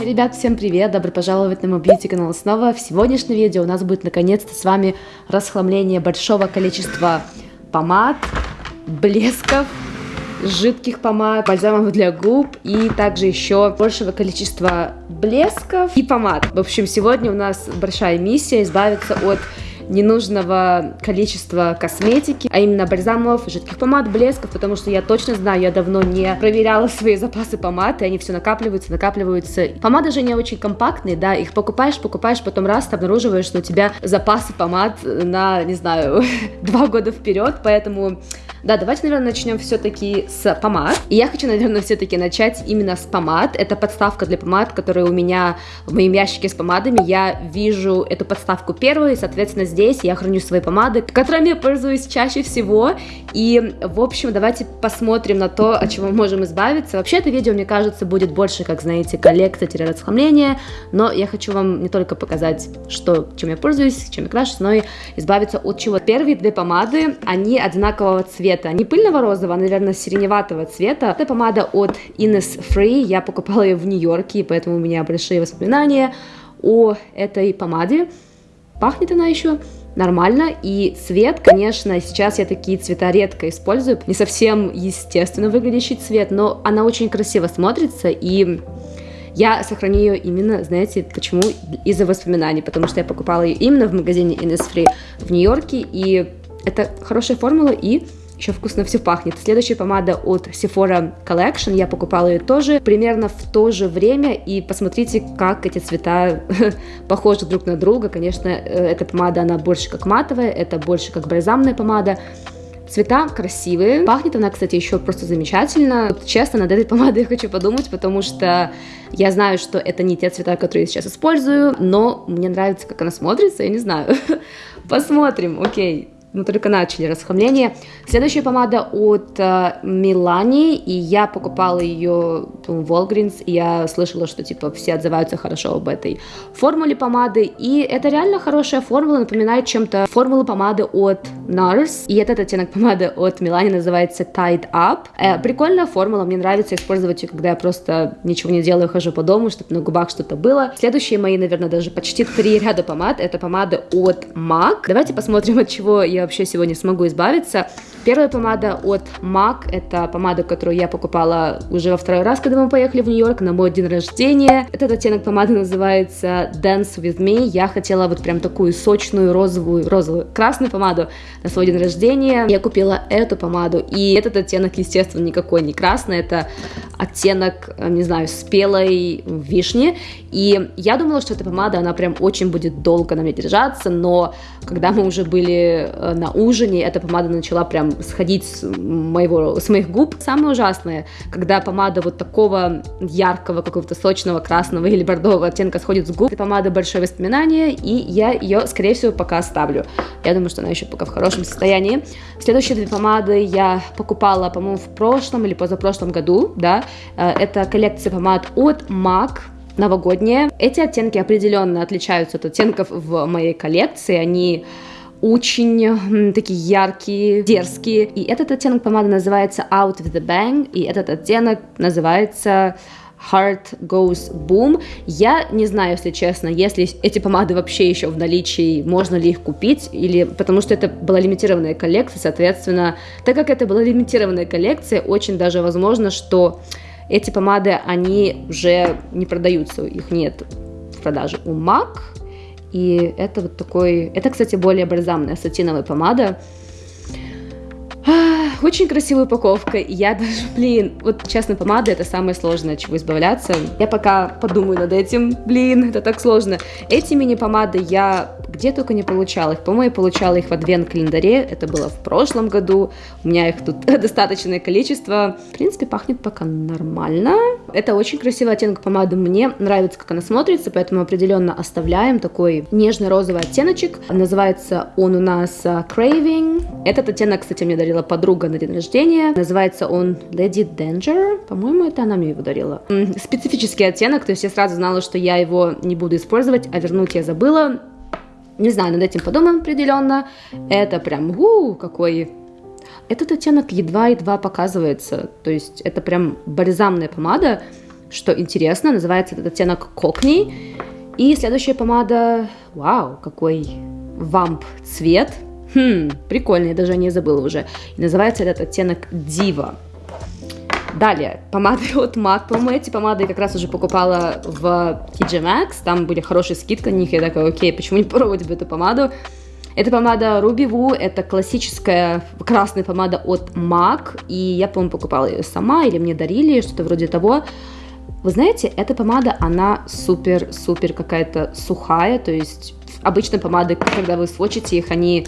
Ребят, всем привет! Добро пожаловать на мой бьюти канал снова. В сегодняшнем видео у нас будет наконец-то с вами расхламление большого количества помад, блесков, жидких помад, бальзамов для губ и также еще большего количества блесков и помад. В общем, сегодня у нас большая миссия избавиться от ненужного количества косметики, а именно бальзамов, жидких помад, блесков, потому что я точно знаю, я давно не проверяла свои запасы помад, и они все накапливаются, накапливаются. Помады же не очень компактные, да, их покупаешь, покупаешь, потом раз, ты обнаруживаешь, что у тебя запасы помад на, не знаю, два года вперед, поэтому да, давайте, наверное, начнем все-таки с помад. И я хочу, наверное, все-таки начать именно с помад. Это подставка для помад, которая у меня в моем ящике с помадами. Я вижу эту подставку первую, и, соответственно, здесь я храню свои помады, которыми я пользуюсь чаще всего. И, в общем, давайте посмотрим на то, от чего мы можем избавиться. Вообще, это видео, мне кажется, будет больше, как, знаете, коллекция-расхламление, но я хочу вам не только показать, что, чем я пользуюсь, чем я крашусь, но и избавиться от чего. Первые две помады, они одинакового цвета цвета, не пыльного розового, а, наверное, сиреневатого цвета. Это помада от Innisfree, я покупала ее в Нью-Йорке, поэтому у меня большие воспоминания о этой помаде. Пахнет она еще нормально, и цвет, конечно, сейчас я такие цвета редко использую, не совсем естественно выглядящий цвет, но она очень красиво смотрится, и я сохраню ее именно, знаете, почему? Из-за воспоминаний, потому что я покупала ее именно в магазине Innisfree в Нью-Йорке, и это хорошая формула, и еще вкусно все пахнет. Следующая помада от Sephora Collection, я покупала ее тоже примерно в то же время, и посмотрите, как эти цвета похожи друг на друга. Конечно, э, эта помада, она больше как матовая, это больше как бальзамная помада. Цвета красивые. Пахнет она, кстати, еще просто замечательно. Вот, честно, над этой помадой я хочу подумать, потому что я знаю, что это не те цвета, которые я сейчас использую, но мне нравится, как она смотрится, я не знаю. Посмотрим, окей мы только начали расхламление. Следующая помада от uh, Milani, и я покупала ее в Walgreens, и я слышала, что типа все отзываются хорошо об этой формуле помады, и это реально хорошая формула, напоминает чем-то формулу помады от NARS, и этот оттенок помады от Milani называется Tied Up. Э, прикольная формула, мне нравится использовать ее, когда я просто ничего не делаю, хожу по дому, чтобы на губах что-то было. Следующие мои, наверное, даже почти три ряда помад, это помада от MAC. Давайте посмотрим, от чего я вообще сегодня смогу избавиться. Первая помада от MAC, это помада, которую я покупала уже во второй раз, когда мы поехали в Нью-Йорк на мой день рождения. Этот оттенок помады называется Dance With Me. Я хотела вот прям такую сочную розовую, розовую, красную помаду на свой день рождения. Я купила эту помаду, и этот оттенок, естественно, никакой не красный, это оттенок, э, не знаю, спелой вишни. И я думала, что эта помада, она прям очень будет долго на мне держаться, но когда мы уже были э, на ужине, эта помада начала прям сходить с, моего, с моих губ. Самое ужасное, когда помада вот такого яркого, какого-то сочного, красного или бордового оттенка сходит с губ. Эта помада большое воспоминание, и я ее, скорее всего, пока оставлю. Я думаю, что она еще пока в хорошем состоянии. Следующие две помады я покупала, по-моему, в прошлом или позапрошлом году, да. Э, это коллекция помад от MAC, новогодние. Эти оттенки определенно отличаются от оттенков в моей коллекции. Они очень такие яркие, дерзкие. И этот оттенок помады называется Out of the Bang, и этот оттенок называется Heart Goes Boom. Я не знаю, если честно, если эти помады вообще еще в наличии, можно ли их купить, или потому что это была лимитированная коллекция, соответственно, так как это была лимитированная коллекция, очень даже возможно, что эти помады, они уже не продаются, их нет в продаже у MAC, и это вот такой... Это, кстати, более бальзамная сатиновая помада. Очень красивая упаковка. Я даже, блин, вот честно, помада это самое сложное, от чего избавляться. Я пока подумаю над этим. Блин, это так сложно. Эти мини-помады я где только не получала их. По-моему, я получала их в адвент-календаре. Это было в прошлом году. У меня их тут достаточное количество. В принципе, пахнет пока нормально. Это очень красивый оттенок помады. Мне нравится, как она смотрится, поэтому определенно оставляем такой нежный розовый оттеночек. Называется он у нас uh, Craving. Этот оттенок, кстати, мне дарила подруга на день рождения. Называется он Lady Danger. По-моему, это она мне его дарила. Специфический оттенок, то есть я сразу знала, что я его не буду использовать, а вернуть я забыла. Не знаю, над этим подумаем определенно. Это прям, у, какой... Этот оттенок едва-едва показывается. То есть это прям бальзамная помада. что интересно, называется этот оттенок Cockney. И следующая помада, вау, какой вамп цвет. Хм, прикольный, я даже не забыла уже. И называется этот оттенок Diva. Далее, помады от MAC. По-моему, эти помады я как раз уже покупала в TJ Maxx. Там были хорошие скидки на них. Я такая, окей, почему не попробовать бы эту помаду? Это помада Ruby Woo, это классическая красная помада от MAC, и я, по-моему, покупала ее сама, или мне дарили, что-то вроде того. Вы знаете, эта помада, она супер-супер какая-то сухая, то есть обычно помады, когда вы сводчите их, они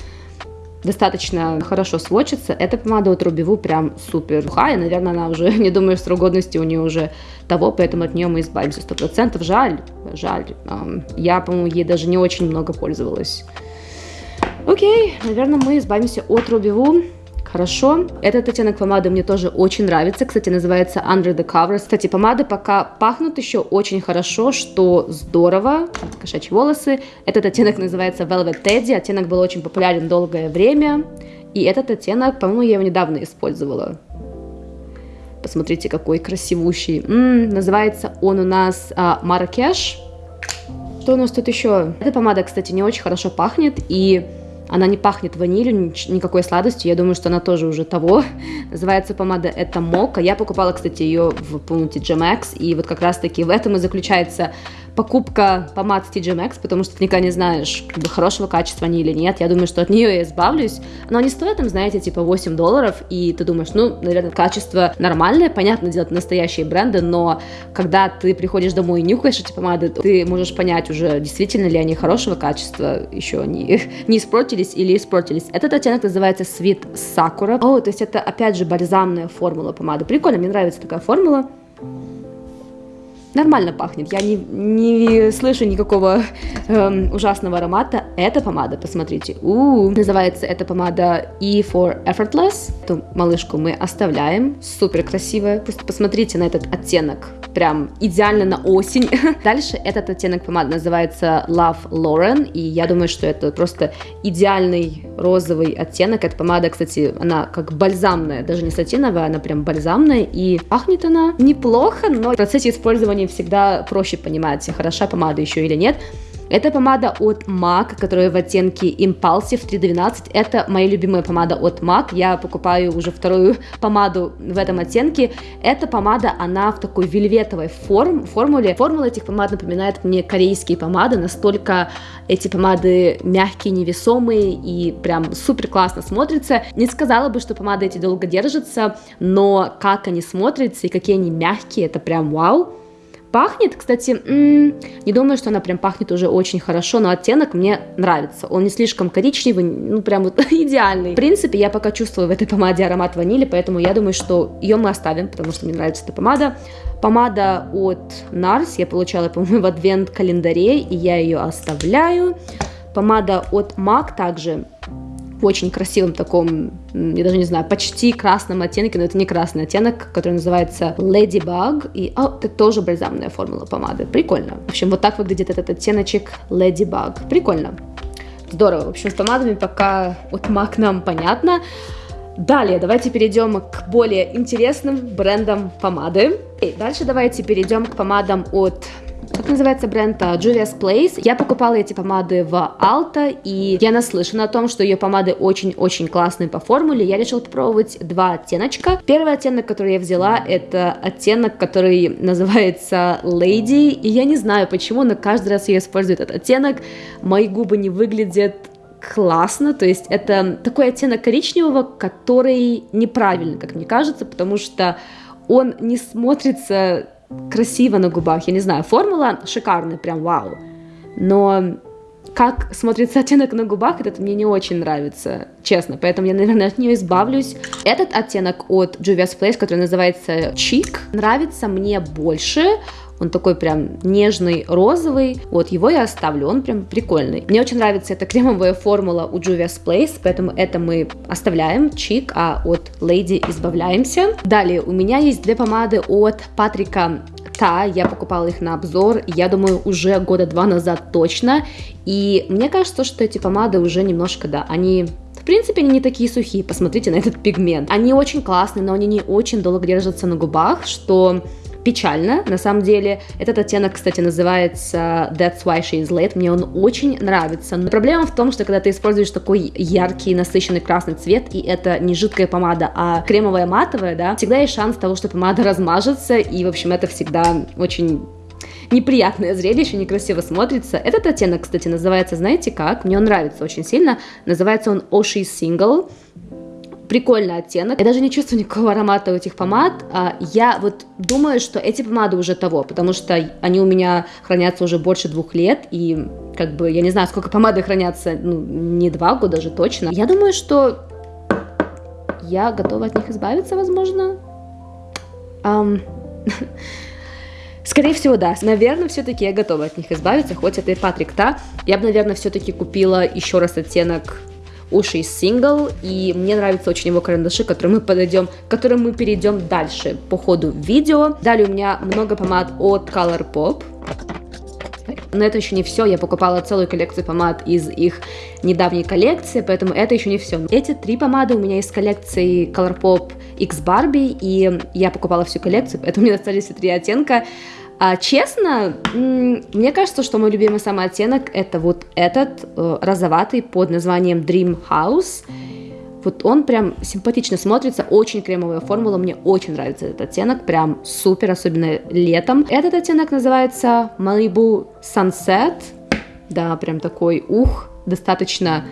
достаточно хорошо сводчится. Эта помада от Woo прям супер сухая. Наверное, она уже, не думаю, срок годности у нее уже того, поэтому от нее мы избавимся сто процентов. Жаль, жаль. Я, по-моему, ей даже не очень много пользовалась. Окей, наверное, мы избавимся от Woo. Хорошо. Этот оттенок помады мне тоже очень нравится. Кстати, называется Under the Covers. Кстати, помады пока пахнут еще очень хорошо, что здорово. Кошачьи волосы. Этот оттенок называется Velvet Teddy. Оттенок был очень популярен долгое время. И этот оттенок, по-моему, я его недавно использовала. Посмотрите, какой красивущий. М-м, называется он у нас а, Маракеш. Что у нас тут еще? Эта помада, кстати, не очень хорошо пахнет. И она не пахнет ванилью, никакой сладостью. Я думаю, что она тоже уже того. Называется помада это Мока. Я покупала, кстати, ее в пункте GMX. И вот как раз-таки в этом и заключается покупка помад с TJ Maxx, потому что ты никогда не знаешь, как бы хорошего качества они или нет. Я думаю, что от нее я избавлюсь. Но они стоят, там, знаете, типа 8 долларов, и ты думаешь, ну, наверное, качество нормальное, понятно, делать настоящие бренды, но когда ты приходишь домой и нюхаешь эти помады, ты можешь понять уже, действительно ли они хорошего качества, еще не, не испортились или испортились. Этот оттенок называется Sweet Sakura. О, то есть это, опять же, бальзамная формула помады. Прикольно, мне нравится такая формула нормально пахнет. Я не, не слышу никакого эм, ужасного аромата. Эта помада, посмотрите, у, называется эта помада E for Effortless. Эту малышку мы оставляем. Супер красивая. Просто посмотрите на этот оттенок. Прям идеально на осень. Дальше этот оттенок помады называется Love Lauren. И я думаю, что это просто идеальный розовый оттенок. Эта помада, кстати, она как бальзамная, даже не сатиновая, она прям бальзамная. И пахнет она неплохо, но в процессе использования всегда проще понимать, хороша помада еще или нет. Это помада от MAC, которая в оттенке Impulsive 312. Это моя любимая помада от MAC. Я покупаю уже вторую помаду в этом оттенке. Эта помада, она в такой вельветовой форм, формуле. Формула этих помад напоминает мне корейские помады. Настолько эти помады мягкие, невесомые и прям супер классно смотрятся. Не сказала бы, что помады эти долго держатся, но как они смотрятся и какие они мягкие, это прям вау. Пахнет, кстати, м-м, не думаю, что она прям пахнет уже очень хорошо, но оттенок мне нравится. Он не слишком коричневый, ну прям вот идеальный. В принципе, я пока чувствую в этой помаде аромат ванили, поэтому я думаю, что ее мы оставим, потому что мне нравится эта помада. Помада от NARS я получала, по-моему, в адвент-календаре, и я ее оставляю. Помада от MAC также в очень красивом таком, я даже не знаю, почти красном оттенке, но это не красный оттенок, который называется Ladybug. И о, это тоже бальзамная формула помады. Прикольно. В общем, вот так выглядит этот оттеночек Ladybug. Прикольно. Здорово. В общем, с помадами пока от MAC нам понятно. Далее давайте перейдем к более интересным брендам помады. И дальше давайте перейдем к помадам от как называется бренд? А, Julia's Place. Я покупала эти помады в Alta, и я наслышана о том, что ее помады очень-очень классные по формуле. Я решила попробовать два оттеночка. Первый оттенок, который я взяла, это оттенок, который называется Lady, и я не знаю почему, но каждый раз я использую этот оттенок. Мои губы не выглядят классно, то есть это такой оттенок коричневого, который неправильный, как мне кажется, потому что он не смотрится красиво на губах. Я не знаю, формула шикарная, прям вау. Но как смотрится оттенок на губах, этот мне не очень нравится, честно. Поэтому я, наверное, от нее избавлюсь. Этот оттенок от Juvia's Place, который называется Cheek, нравится мне больше. Он такой прям нежный, розовый. Вот, его я оставлю, он прям прикольный. Мне очень нравится эта кремовая формула у Juvia's Place, поэтому это мы оставляем, чик, а от Lady избавляемся. Далее, у меня есть две помады от Патрика Та, я покупала их на обзор, я думаю, уже года два назад точно, и мне кажется, что эти помады уже немножко, да, они в принципе, они не такие сухие, посмотрите на этот пигмент. Они очень классные, но они не очень долго держатся на губах, что печально, на самом деле. Этот оттенок, кстати, называется That's Why She Is Late. Мне он очень нравится. Но проблема в том, что когда ты используешь такой яркий, насыщенный красный цвет, и это не жидкая помада, а кремовая матовая, да, всегда есть шанс того, что помада размажется, и, в общем, это всегда очень неприятное зрелище, некрасиво смотрится. Этот оттенок, кстати, называется, знаете как? Мне он нравится очень сильно. Называется он Oshi Single прикольный оттенок. Я даже не чувствую никакого аромата у этих помад. А я вот думаю, что эти помады уже того, потому что они у меня хранятся уже больше двух лет, и как бы я не знаю, сколько помады хранятся, ну, не два года же точно. Я думаю, что я готова от них избавиться, возможно. Um, Скорее всего, да. Наверное, все-таки я готова от них избавиться, хоть это и Патрик Та. Я бы, наверное, все-таки купила еще раз оттенок Уши сингл, и мне нравятся очень его карандаши, к которым мы подойдем, к которым мы перейдем дальше по ходу видео. Далее у меня много помад от Colourpop. Но это еще не все, я покупала целую коллекцию помад из их недавней коллекции, поэтому это еще не все. Эти три помады у меня из коллекции Colourpop X Barbie, и я покупала всю коллекцию, поэтому мне остались все три оттенка. А, честно, мне кажется, что мой любимый самый оттенок это вот этот э, розоватый под названием Dream House. Вот он прям симпатично смотрится, очень кремовая формула, мне очень нравится этот оттенок, прям супер, особенно летом. Этот оттенок называется Malibu Sunset, да, прям такой ух, достаточно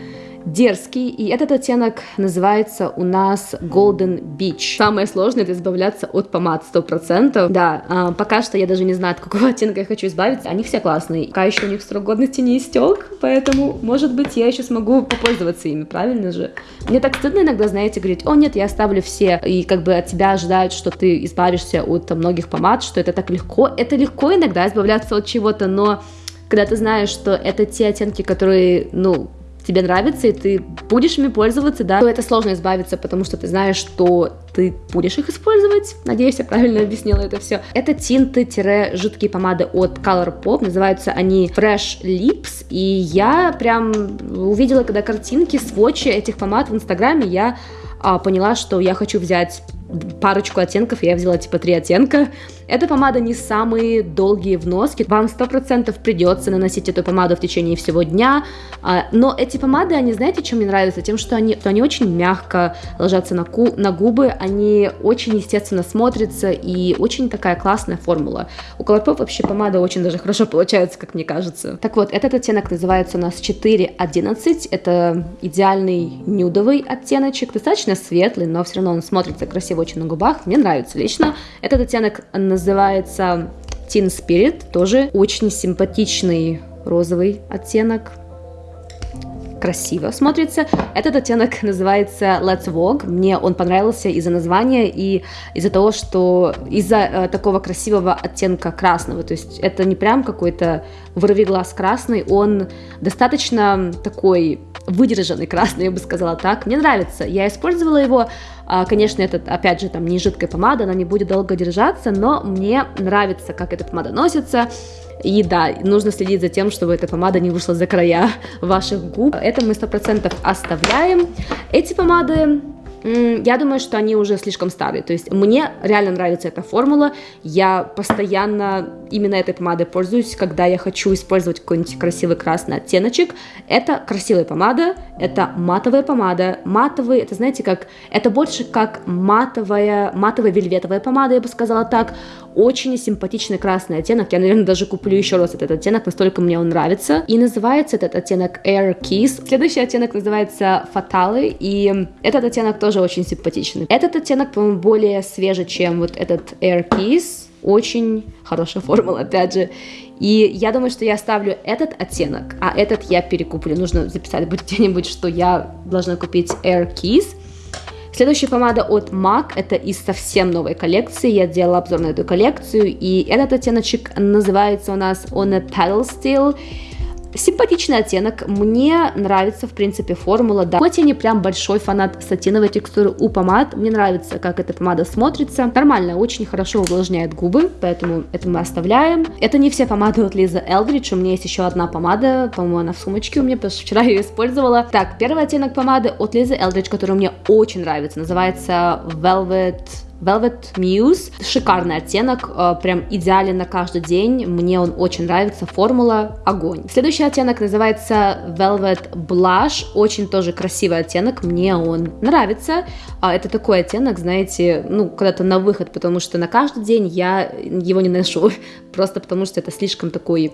дерзкий, и этот оттенок называется у нас Golden Beach. Самое сложное это избавляться от помад 100%. Да, а, пока что я даже не знаю, от какого оттенка я хочу избавиться. Они все классные. Пока еще у них срок годности не истек, поэтому, может быть, я еще смогу попользоваться ими, правильно же? Мне так стыдно иногда, знаете, говорить, о нет, я оставлю все, и как бы от тебя ожидают, что ты избавишься от многих помад, что это так легко. Это легко иногда избавляться от чего-то, но когда ты знаешь, что это те оттенки, которые, ну, тебе нравится, и ты будешь ими пользоваться, да, то это сложно избавиться, потому что ты знаешь, что ты будешь их использовать. Надеюсь, я правильно объяснила это все. Это тинты-жидкие помады от Colourpop. Называются они Fresh Lips. И я прям увидела, когда картинки, сводчи этих помад в Инстаграме, я а, поняла, что я хочу взять парочку оттенков, я взяла типа три оттенка. Эта помада не самые долгие в носке, вам сто процентов придется наносить эту помаду в течение всего дня, а, но эти помады, они, знаете, чем мне нравятся? Тем, что они, что они очень мягко ложатся на, ку, на губы, они очень естественно смотрятся и очень такая классная формула. У Colourpop вообще помада очень даже хорошо получается, как мне кажется. Так вот, этот оттенок называется у нас 411, это идеальный нюдовый оттеночек, достаточно светлый, но все равно он смотрится красиво очень на губах, мне нравится лично. Этот оттенок называется Teen Spirit, тоже очень симпатичный розовый оттенок, красиво смотрится. Этот оттенок называется Let's Walk. Мне он понравился из-за названия и из-за того, что из-за э, такого красивого оттенка красного. То есть это не прям какой-то вырви глаз красный, он достаточно такой выдержанный красный, я бы сказала так. Мне нравится. Я использовала его. А, конечно, этот, опять же, там не жидкая помада, она не будет долго держаться, но мне нравится, как эта помада носится. И да, нужно следить за тем, чтобы эта помада не вышла за края ваших губ. Это мы 100% оставляем. Эти помады я думаю, что они уже слишком старые. То есть мне реально нравится эта формула. Я постоянно именно этой помадой пользуюсь, когда я хочу использовать какой-нибудь красивый красный оттеночек. Это красивая помада, это матовая помада. Матовый, это знаете, как... Это больше как матовая, матовая вельветовая помада, я бы сказала так. Очень симпатичный красный оттенок. Я, наверное, даже куплю еще раз этот оттенок, настолько мне он нравится. И называется этот оттенок Air Kiss. Следующий оттенок называется Fatale, и этот оттенок тоже очень симпатичный. Этот оттенок, по-моему, более свежий, чем вот этот Air Kiss. Очень хорошая формула, опять же. И я думаю, что я оставлю этот оттенок, а этот я перекуплю. Нужно записать будет где-нибудь, что я должна купить Air Kiss. Следующая помада от MAC, это из совсем новой коллекции, я делала обзор на эту коллекцию, и этот оттеночек называется у нас On a Pedal Steel, Симпатичный оттенок, мне нравится, в принципе, формула, да. Хоть я не прям большой фанат сатиновой текстуры у помад, мне нравится, как эта помада смотрится. Нормально, очень хорошо увлажняет губы, поэтому это мы оставляем. Это не все помады от Лиза Элдридж, у меня есть еще одна помада, по-моему, она в сумочке у меня, потому что вчера ее использовала. Так, первый оттенок помады от Лизы Элдридж, который мне очень нравится, называется Velvet Velvet Muse. Шикарный оттенок, э, прям идеален на каждый день. Мне он очень нравится. Формула огонь. Следующий оттенок называется Velvet Blush. Очень тоже красивый оттенок. Мне он нравится. А, это такой оттенок, знаете, ну, когда-то на выход, потому что на каждый день я его не ношу. Просто потому что это слишком такой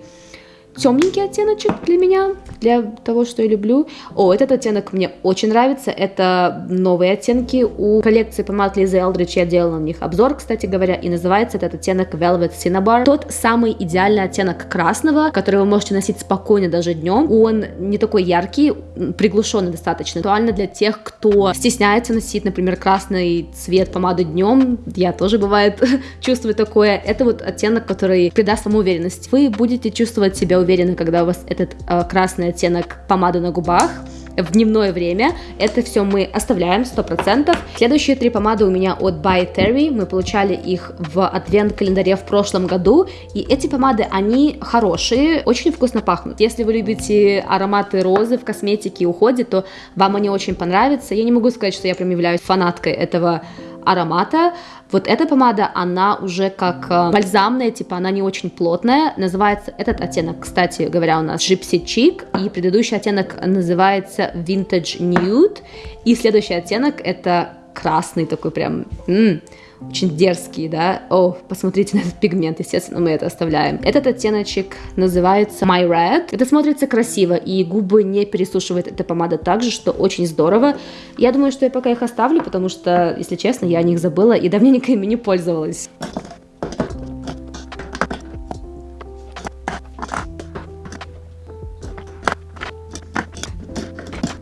темненький оттеночек для меня, для того, что я люблю. О, этот оттенок мне очень нравится. Это новые оттенки у коллекции помад Лизы Элдрич. Я делала на них обзор, кстати говоря, и называется этот оттенок Velvet Cinnabar. Тот самый идеальный оттенок красного, который вы можете носить спокойно даже днем. Он не такой яркий, приглушенный достаточно. Актуально для тех, кто стесняется носить, например, красный цвет помады днем. Я тоже, бывает, чувствую такое. Это вот оттенок, который придаст вам уверенность. Вы будете чувствовать себя уверенно, когда у вас этот э, красный оттенок помады на губах в дневное время. Это все мы оставляем 100%. Следующие три помады у меня от By Terry. Мы получали их в адвент-календаре в прошлом году. И эти помады, они хорошие, очень вкусно пахнут. Если вы любите ароматы розы в косметике и уходе, то вам они очень понравятся. Я не могу сказать, что я прям являюсь фанаткой этого аромата. Вот эта помада, она уже как э, бальзамная, типа она не очень плотная. Называется этот оттенок, кстати говоря, у нас Gypsy Chic. И предыдущий оттенок называется Vintage Nude. И следующий оттенок это красный такой прям... М-м, очень дерзкие, да. О, посмотрите на этот пигмент, естественно, мы это оставляем. Этот оттеночек называется My Red. Это смотрится красиво, и губы не пересушивает эта помада также, что очень здорово. Я думаю, что я пока их оставлю, потому что, если честно, я о них забыла и давненько ими не пользовалась.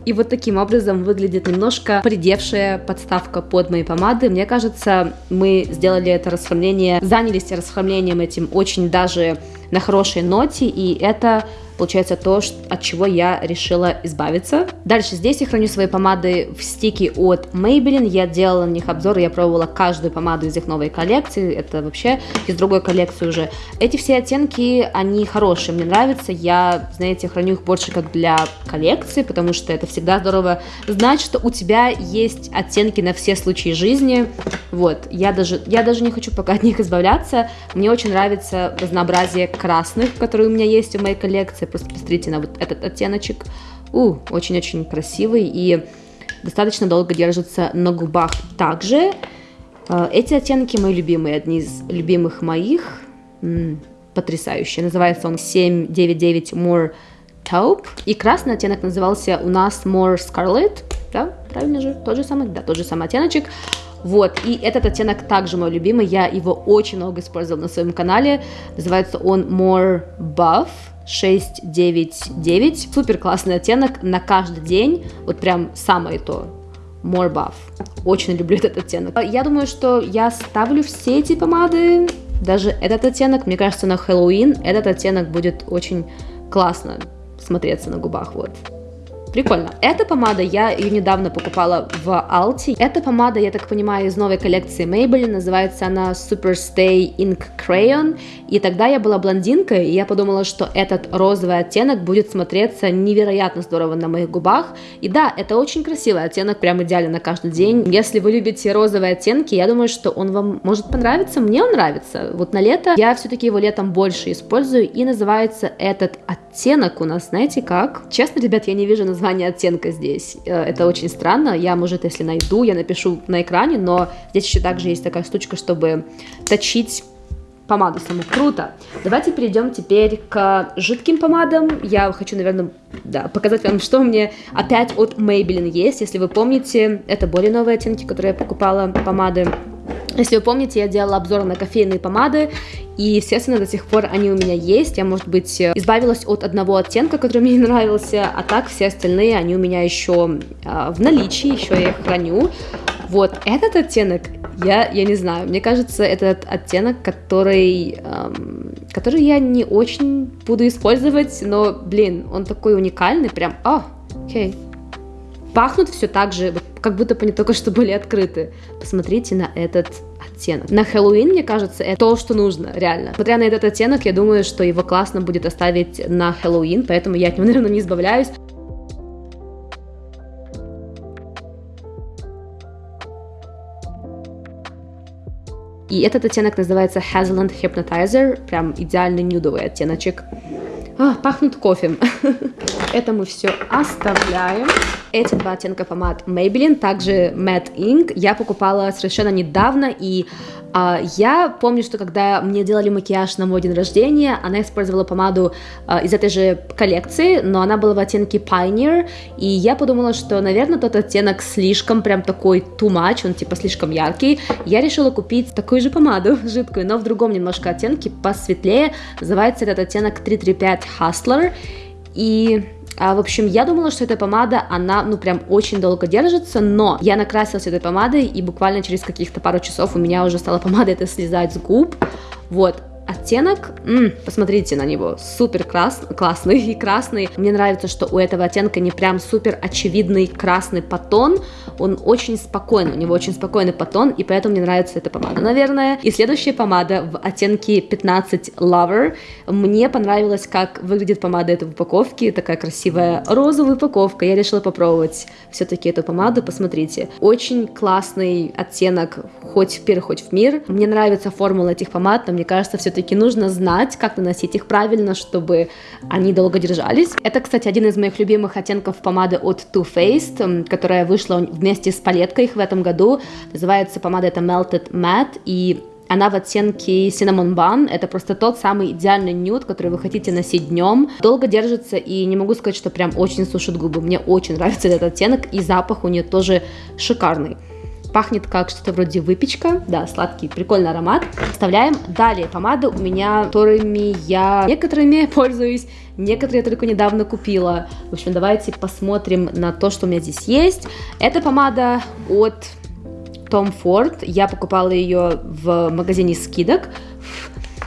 И вот таким образом выглядит немножко придевшая подставка под мои помады. Мне кажется, мы сделали это расхламление, занялись расхламлением этим очень даже на хорошей ноте, и это получается то, от чего я решила избавиться. Дальше здесь я храню свои помады в стике от Maybelline, я делала на них обзор, я пробовала каждую помаду из их новой коллекции, это вообще из другой коллекции уже. Эти все оттенки, они хорошие, мне нравятся, я, знаете, храню их больше как для коллекции, потому что это всегда здорово знать, что у тебя есть оттенки на все случаи жизни, вот, я даже, я даже не хочу пока от них избавляться, мне очень нравится разнообразие красных, которые у меня есть в моей коллекции, Просто посмотрите на вот этот оттеночек. У, очень-очень красивый и достаточно долго держится на губах. Также э, эти оттенки мои любимые, одни из любимых моих. М-м, потрясающие. Называется он 799 More Taupe. И красный оттенок назывался у нас More Scarlet. Да, правильно же? Тот же самый? Да, тот же самый оттеночек. Вот, и этот оттенок также мой любимый, я его очень много использовала на своем канале, называется он More Buff, 699. Супер классный оттенок на каждый день. Вот прям самое то. More Buff. Очень люблю этот оттенок. Я думаю, что я ставлю все эти помады. Даже этот оттенок, мне кажется, на Хэллоуин этот оттенок будет очень классно смотреться на губах. Вот. Прикольно. Эта помада, я ее недавно покупала в Алти. Эта помада, я так понимаю, из новой коллекции Maybelline. Называется она Super Stay Ink Crayon. И тогда я была блондинкой, и я подумала, что этот розовый оттенок будет смотреться невероятно здорово на моих губах. И да, это очень красивый оттенок, прям идеально на каждый день. Если вы любите розовые оттенки, я думаю, что он вам может понравиться. Мне он нравится. Вот на лето я все-таки его летом больше использую. И называется этот оттенок у нас, знаете как? Честно, ребят, я не вижу названия название оттенка здесь. Э, это очень странно. Я, может, если найду, я напишу на экране, но здесь еще также есть такая штучка, чтобы точить помаду саму. Круто. Давайте перейдем теперь к жидким помадам. Я хочу, наверное, да, показать вам, что у меня опять от Maybelline есть. Если вы помните, это более новые оттенки, которые я покупала помады. Если вы помните, я делала обзор на кофейные помады, и, естественно, до сих пор они у меня есть. Я, может быть, избавилась от одного оттенка, который мне не нравился, а так все остальные, они у меня еще э, в наличии, еще я их храню. Вот этот оттенок, я, я не знаю, мне кажется, этот оттенок, который, эм, который я не очень буду использовать, но, блин, он такой уникальный, прям, а, окей. Пахнут все так же, как будто бы они только что были открыты. Посмотрите на этот оттенок. На Хэллоуин, мне кажется, это то, что нужно, реально. Смотря на этот оттенок, я думаю, что его классно будет оставить на Хэллоуин, поэтому я от него, наверное, не избавляюсь. И этот оттенок называется Hazelland Hypnotizer, прям идеальный нюдовый оттеночек. А, пахнет кофе. Это мы все оставляем. Эти два оттенка помад Maybelline, также Matte Ink, я покупала совершенно недавно, и а, я помню, что когда мне делали макияж на мой день рождения, она использовала помаду а, из этой же коллекции, но она была в оттенке Pioneer, и я подумала, что, наверное, тот оттенок слишком прям такой too much, он типа слишком яркий. Я решила купить такую же помаду жидкую, но в другом немножко оттенке, посветлее. Называется этот оттенок 335 Hustler, и а, в общем, я думала, что эта помада, она, ну, прям очень долго держится, но я накрасилась этой помадой, и буквально через каких-то пару часов у меня уже стала помада это слезать с губ, вот, оттенок, м-м, посмотрите на него, супер крас классный и красный. Мне нравится, что у этого оттенка не прям супер очевидный красный потон, он очень спокойный, у него очень спокойный потон, и поэтому мне нравится эта помада, наверное. И следующая помада в оттенке 15 Lover. Мне понравилось, как выглядит помада этой упаковки, такая красивая розовая упаковка. Я решила попробовать все-таки эту помаду, посмотрите. Очень классный оттенок, хоть в пир, хоть в мир. Мне нравится формула этих помад, но мне кажется, все все-таки нужно знать, как наносить их правильно, чтобы они долго держались. Это, кстати, один из моих любимых оттенков помады от Too Faced, которая вышла вместе с палеткой их в этом году. Называется помада это Melted Matte, и она в оттенке Cinnamon Bun. Это просто тот самый идеальный нюд, который вы хотите носить днем. Долго держится и не могу сказать, что прям очень сушит губы. Мне очень нравится этот оттенок и запах у нее тоже шикарный. Пахнет как что-то вроде выпечка. Да, сладкий, прикольный аромат. Вставляем. Далее помады у меня, которыми я некоторыми пользуюсь, некоторые я только недавно купила. В общем, давайте посмотрим на то, что у меня здесь есть. Это помада от Tom Ford. Я покупала ее в магазине скидок.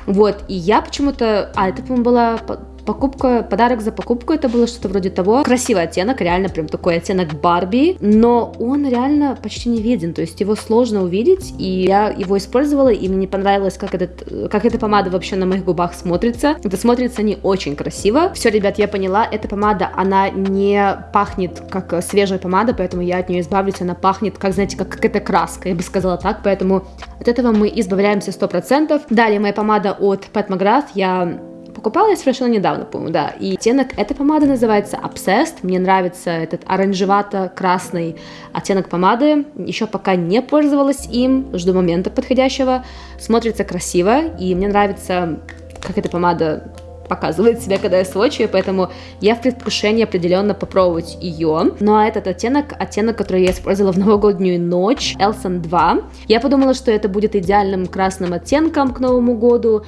Вот, и я почему-то... А, это, по-моему, была покупка, подарок за покупку, это было что-то вроде того. Красивый оттенок, реально прям такой оттенок Барби, но он реально почти не виден, то есть его сложно увидеть, и я его использовала, и мне понравилось, как, этот, как эта помада вообще на моих губах смотрится. Это смотрится не очень красиво. Все, ребят, я поняла, эта помада, она не пахнет как свежая помада, поэтому я от нее избавлюсь, она пахнет, как, знаете, как какая-то краска, я бы сказала так, поэтому от этого мы избавляемся 100%. Далее моя помада от Pat McGrath, я покупала я совершенно недавно, по-моему, да. И оттенок этой помады называется Obsessed. Мне нравится этот оранжевато-красный оттенок помады. Еще пока не пользовалась им, жду момента подходящего. Смотрится красиво, и мне нравится, как эта помада показывает себя, когда я сводчу, поэтому я в предвкушении определенно попробовать ее. Ну а этот оттенок, оттенок, который я использовала в новогоднюю ночь, Elson 2. Я подумала, что это будет идеальным красным оттенком к Новому году,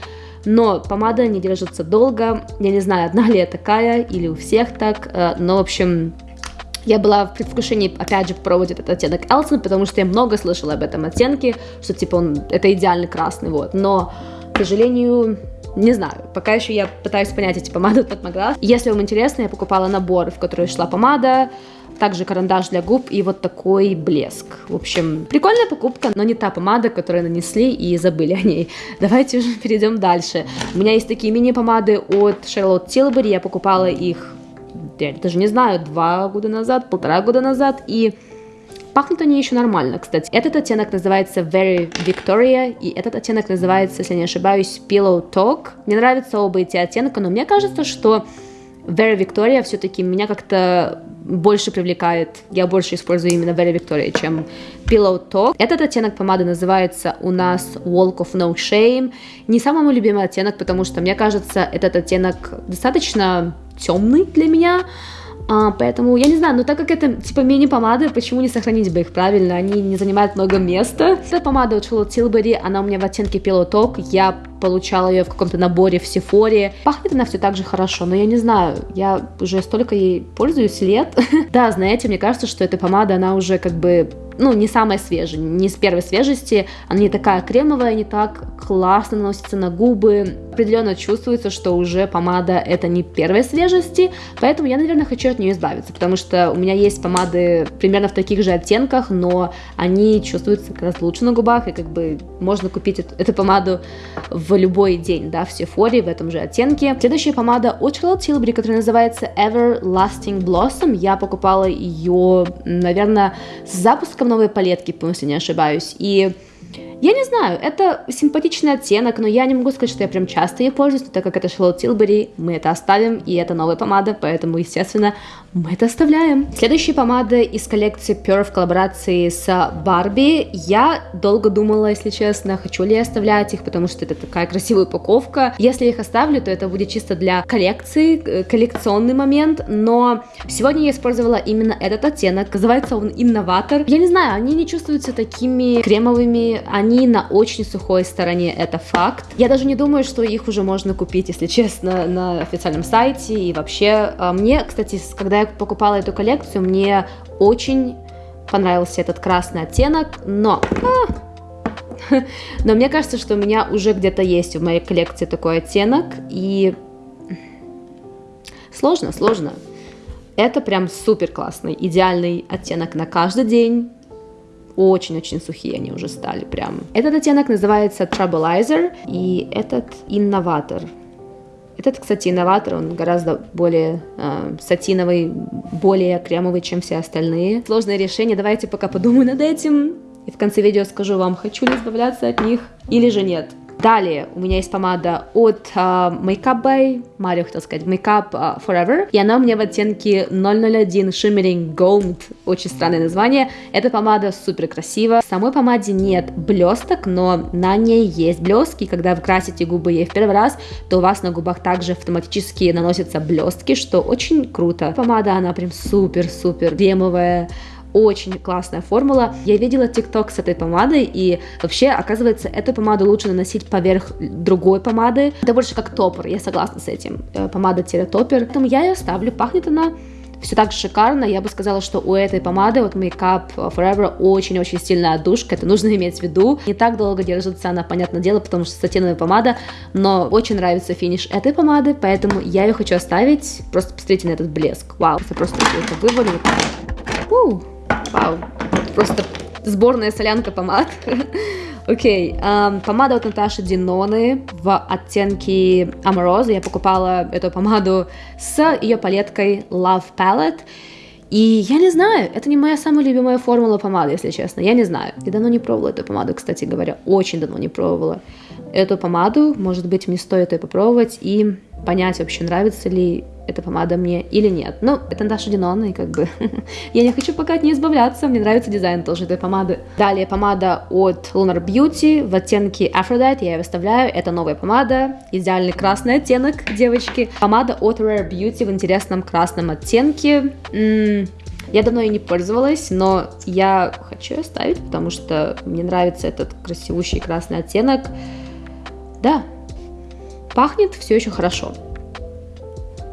но помада не держится долго. Я не знаю, одна ли я такая или у всех так, э, но, в общем, я была в предвкушении, опять же, попробовать этот оттенок Элсон, потому что я много слышала об этом оттенке, что, типа, он, это идеальный красный, вот. Но, к сожалению, не знаю, пока еще я пытаюсь понять эти помады от Maglas. Если вам интересно, я покупала набор, в который шла помада, также карандаш для губ и вот такой блеск. В общем, прикольная покупка, но не та помада, которую нанесли и забыли о ней. Давайте уже перейдем дальше. У меня есть такие мини-помады от Charlotte Tilbury, я покупала их, я даже не знаю, два года назад, полтора года назад, и Пахнут они еще нормально, кстати. Этот оттенок называется Very Victoria, и этот оттенок называется, если не ошибаюсь, Pillow Talk. Мне нравятся оба эти оттенка, но мне кажется, что Very Victoria все-таки меня как-то больше привлекает, я больше использую именно Very Victoria, чем Pillow Talk. Этот оттенок помады называется у нас Walk of No Shame. Не самый мой любимый оттенок, потому что мне кажется, этот оттенок достаточно темный для меня, а, поэтому, я не знаю, но так как это типа мини-помады, почему не сохранить бы их правильно? Они не занимают много места. Эта помада от Charlotte Tilbury, она у меня в оттенке Talk. Я получала ее в каком-то наборе в Сефоре. Пахнет она все так же хорошо, но я не знаю, я уже столько ей пользуюсь лет. да, знаете, мне кажется, что эта помада, она уже как бы ну, не самая свежая, не с первой свежести, она не такая кремовая, не так классно наносится на губы, определенно чувствуется, что уже помада это не первой свежести, поэтому я, наверное, хочу от нее избавиться, потому что у меня есть помады примерно в таких же оттенках, но они чувствуются как раз лучше на губах, и как бы можно купить эту, эту помаду в любой день, да, в Sephora в этом же оттенке. Следующая помада от Charlotte Tilbury, которая называется Everlasting Blossom, я покупала ее, наверное, с запуском новой палетки, если не ошибаюсь. И Я не знаю, это симпатичный оттенок, но я не могу сказать, что я прям часто ей пользуюсь, но так как это Charlotte Tilbury, мы это оставим, и это новая помада, поэтому, естественно, мы это оставляем. Следующая помада из коллекции Pure в коллаборации с Барби. Я долго думала, если честно, хочу ли я оставлять их, потому что это такая красивая упаковка. Если я их оставлю, то это будет чисто для коллекции, э, коллекционный момент, но сегодня я использовала именно этот оттенок, называется он Инноватор. Я не знаю, они не чувствуются такими кремовыми, они на очень сухой стороне, это факт. Я даже не думаю, что их уже можно купить, если честно, на официальном сайте и вообще. А, мне, кстати, когда я покупала эту коллекцию, мне очень понравился этот красный оттенок, но... Но мне кажется, что у меня уже где-то есть в моей коллекции такой оттенок, и сложно, сложно. Это прям супер классный, идеальный оттенок на каждый день, очень-очень сухие они уже стали прям. Этот оттенок называется Troublizer, и этот инноватор. Этот, кстати, инноватор, он гораздо более э, сатиновый, более кремовый, чем все остальные. Сложное решение, давайте пока подумаю над этим. И в конце видео скажу вам, хочу ли избавляться от них или же нет. Далее у меня есть помада от uh, Makeup by Mario, хотел сказать, Makeup uh, Forever. И она у меня в оттенке 001 Shimmering Gold. Очень странное название. Эта помада супер красивая. В самой помаде нет блесток, но на ней есть блестки. Когда вы красите губы ей в первый раз, то у вас на губах также автоматически наносятся блестки, что очень круто. Помада, она прям супер-супер кремовая очень классная формула. Я видела тикток с этой помадой, и вообще, оказывается, эту помаду лучше наносить поверх другой помады. Это больше как топор, я согласна с этим. Э, помада-топер. Поэтому я ее ставлю. Пахнет она все так шикарно. Я бы сказала, что у этой помады, вот Makeup Forever, очень-очень сильная отдушка. Это нужно иметь в виду. Не так долго держится она, понятное дело, потому что сатиновая помада, но очень нравится финиш этой помады, поэтому я ее хочу оставить. Просто посмотрите на этот блеск. Вау, я просто это вывалю. Ууу. Вау, просто сборная солянка помад. Окей, okay. um, помада от Наташи Диноны в оттенке Amorose. Я покупала эту помаду с ее палеткой Love Palette. И я не знаю, это не моя самая любимая формула помады, если честно, я не знаю. Я давно не пробовала эту помаду, кстати говоря, очень давно не пробовала эту помаду. Может быть, мне стоит ее попробовать и понять вообще, нравится ли эта помада мне или нет. Ну, это Наташа Динона, и как бы я не хочу пока от нее избавляться, мне нравится дизайн тоже этой помады. Далее помада от Lunar Beauty в оттенке Aphrodite, я ее выставляю, это новая помада, идеальный красный оттенок, девочки. Помада от Rare Beauty в интересном красном оттенке. М-м, я давно ей не пользовалась, но я хочу ее оставить, потому что мне нравится этот красивущий красный оттенок. Да, пахнет все еще хорошо.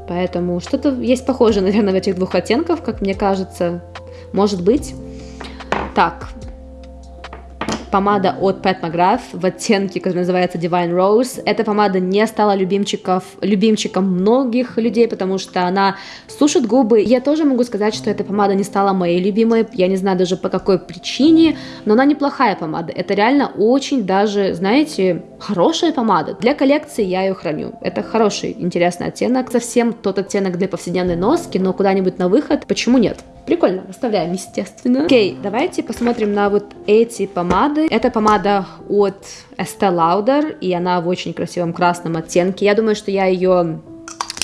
Поэтому что-то есть похожее, наверное, в этих двух оттенках, как мне кажется. Может быть. Так, помада от Pat McGrath в оттенке, который называется Divine Rose. Эта помада не стала любимчиков, любимчиком многих людей, потому что она сушит губы. Я тоже могу сказать, что эта помада не стала моей любимой. Я не знаю даже по какой причине, но она неплохая помада. Это реально очень даже, знаете, хорошая помада. Для коллекции я ее храню. Это хороший, интересный оттенок. Совсем тот оттенок для повседневной носки, но куда-нибудь на выход, почему нет? Прикольно, оставляем, естественно. Окей, давайте посмотрим на вот эти помады. Это помада от Estee Lauder, и она в очень красивом красном оттенке. Я думаю, что я ее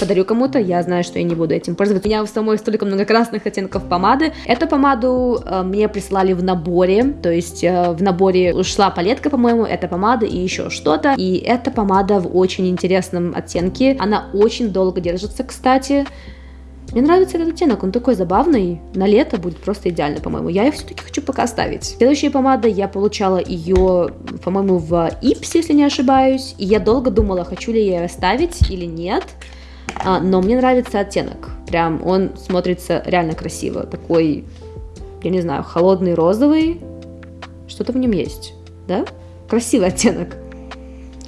подарю кому-то, я знаю, что я не буду этим пользоваться. У меня в самой столько много красных оттенков помады. Эту помаду э, мне прислали в наборе, то есть э, в наборе ушла палетка, по-моему, эта помада и еще что-то. И эта помада в очень интересном оттенке. Она очень долго держится, кстати. Мне нравится этот оттенок, он такой забавный, на лето будет просто идеально, по-моему. Я ее все-таки хочу пока оставить. Следующая помада, я получала ее, по-моему, в Ипсе, если не ошибаюсь, и я долго думала, хочу ли я ее оставить или нет, а, но мне нравится оттенок, прям он смотрится реально красиво, такой, я не знаю, холодный розовый, что-то в нем есть, да? Красивый оттенок.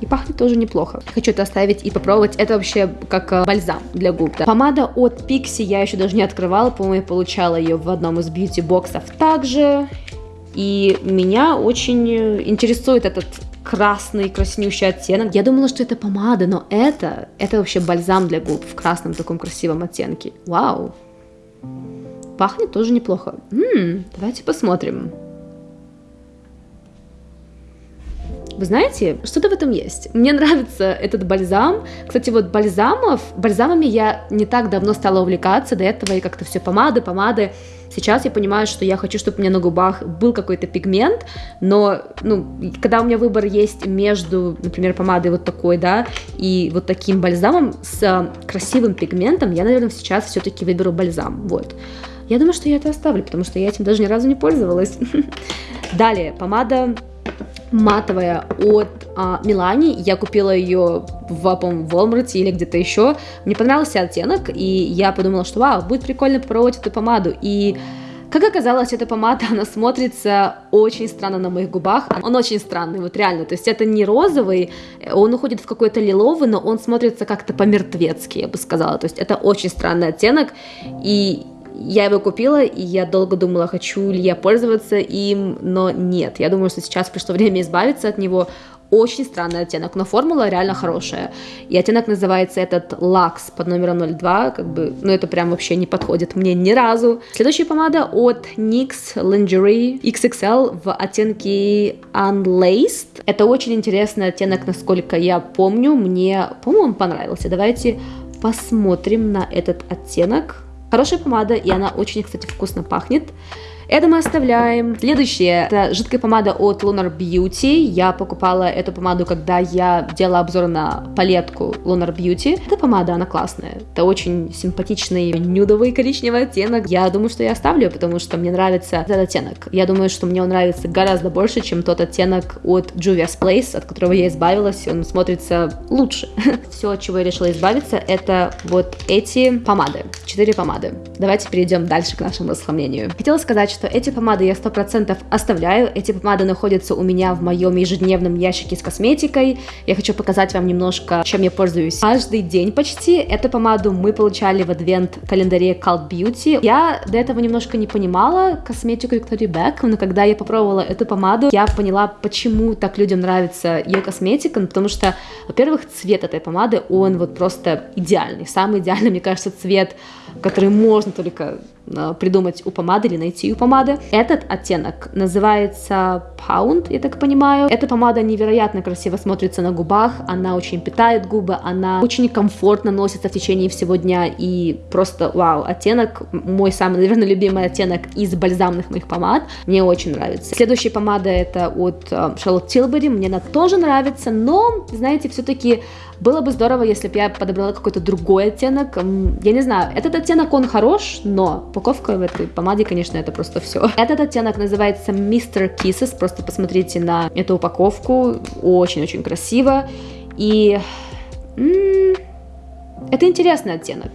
И пахнет тоже неплохо. Хочу это оставить и попробовать. Это вообще как э, бальзам для губ. Да. Помада от Pixi я еще даже не открывала. По-моему, я получала ее в одном из бьюти-боксов также. И меня очень э, интересует этот красный, краснющий оттенок. Я думала, что это помада, но это, это вообще бальзам для губ в красном таком красивом оттенке. Вау! Пахнет тоже неплохо. М-м, давайте посмотрим. Вы знаете, что-то в этом есть. Мне нравится этот бальзам. Кстати, вот бальзамов, бальзамами я не так давно стала увлекаться, до этого и как-то все помады, помады. Сейчас я понимаю, что я хочу, чтобы у меня на губах был какой-то пигмент, но, ну, когда у меня выбор есть между, например, помадой вот такой, да, и вот таким бальзамом с красивым пигментом, я, наверное, сейчас все-таки выберу бальзам, вот. Я думаю, что я это оставлю, потому что я этим даже ни разу не пользовалась. Далее, помада матовая от а, Милани. Я купила ее в, по в Walmart или где-то еще. Мне понравился оттенок, и я подумала, что вау, будет прикольно попробовать эту помаду. И как оказалось, эта помада, она смотрится очень странно на моих губах. Он очень странный, вот реально. То есть это не розовый, он уходит в какой-то лиловый, но он смотрится как-то по-мертвецки, я бы сказала. То есть это очень странный оттенок. И я его купила, и я долго думала, хочу ли я пользоваться им, но нет. Я думаю, что сейчас пришло время избавиться от него. Очень странный оттенок, но формула реально хорошая. И оттенок называется этот Lux под номером 02, как бы, ну это прям вообще не подходит мне ни разу. Следующая помада от NYX Lingerie XXL в оттенке Unlaced. Это очень интересный оттенок, насколько я помню. Мне, по-моему, он понравился. Давайте посмотрим на этот оттенок. Хорошая помада, и она очень, кстати, вкусно пахнет. Это мы оставляем. Следующее, это жидкая помада от Lunar Beauty. Я покупала эту помаду, когда я делала обзор на палетку Lunar Beauty. Эта помада, она классная. Это очень симпатичный нюдовый коричневый оттенок. Я думаю, что я оставлю, потому что мне нравится этот оттенок. Я думаю, что мне он нравится гораздо больше, чем тот оттенок от Juvia's Place, от которого я избавилась. Он смотрится лучше. Все, от чего я решила избавиться, это вот эти помады. Четыре помады. Давайте перейдем дальше к нашему расхламлению. Хотела сказать, что эти помады я 100% оставляю. Эти помады находятся у меня в моем ежедневном ящике с косметикой. Я хочу показать вам немножко, чем я пользуюсь каждый день почти. Эту помаду мы получали в адвент-календаре Cult Beauty. Я до этого немножко не понимала косметику Victoria Beck, но когда я попробовала эту помаду, я поняла, почему так людям нравится ее косметика, ну, потому что, во-первых, цвет этой помады, он вот просто идеальный. Самый идеальный, мне кажется, цвет, который можно только Э, придумать у помады или найти у помады. Этот оттенок называется Pound, я так понимаю. Эта помада невероятно красиво смотрится на губах, она очень питает губы, она очень комфортно носится в течение всего дня и просто вау, оттенок, мой самый, наверное, любимый оттенок из бальзамных моих помад, мне очень нравится. Следующая помада это от э, Charlotte Tilbury, мне она тоже нравится, но, знаете, все-таки было бы здорово, если бы я подобрала какой-то другой оттенок. Я не знаю, этот оттенок, он хорош, но упаковка в этой помаде, конечно, это просто все. Этот оттенок называется Mr. Kisses, просто посмотрите на эту упаковку, очень-очень красиво. И это интересный оттенок.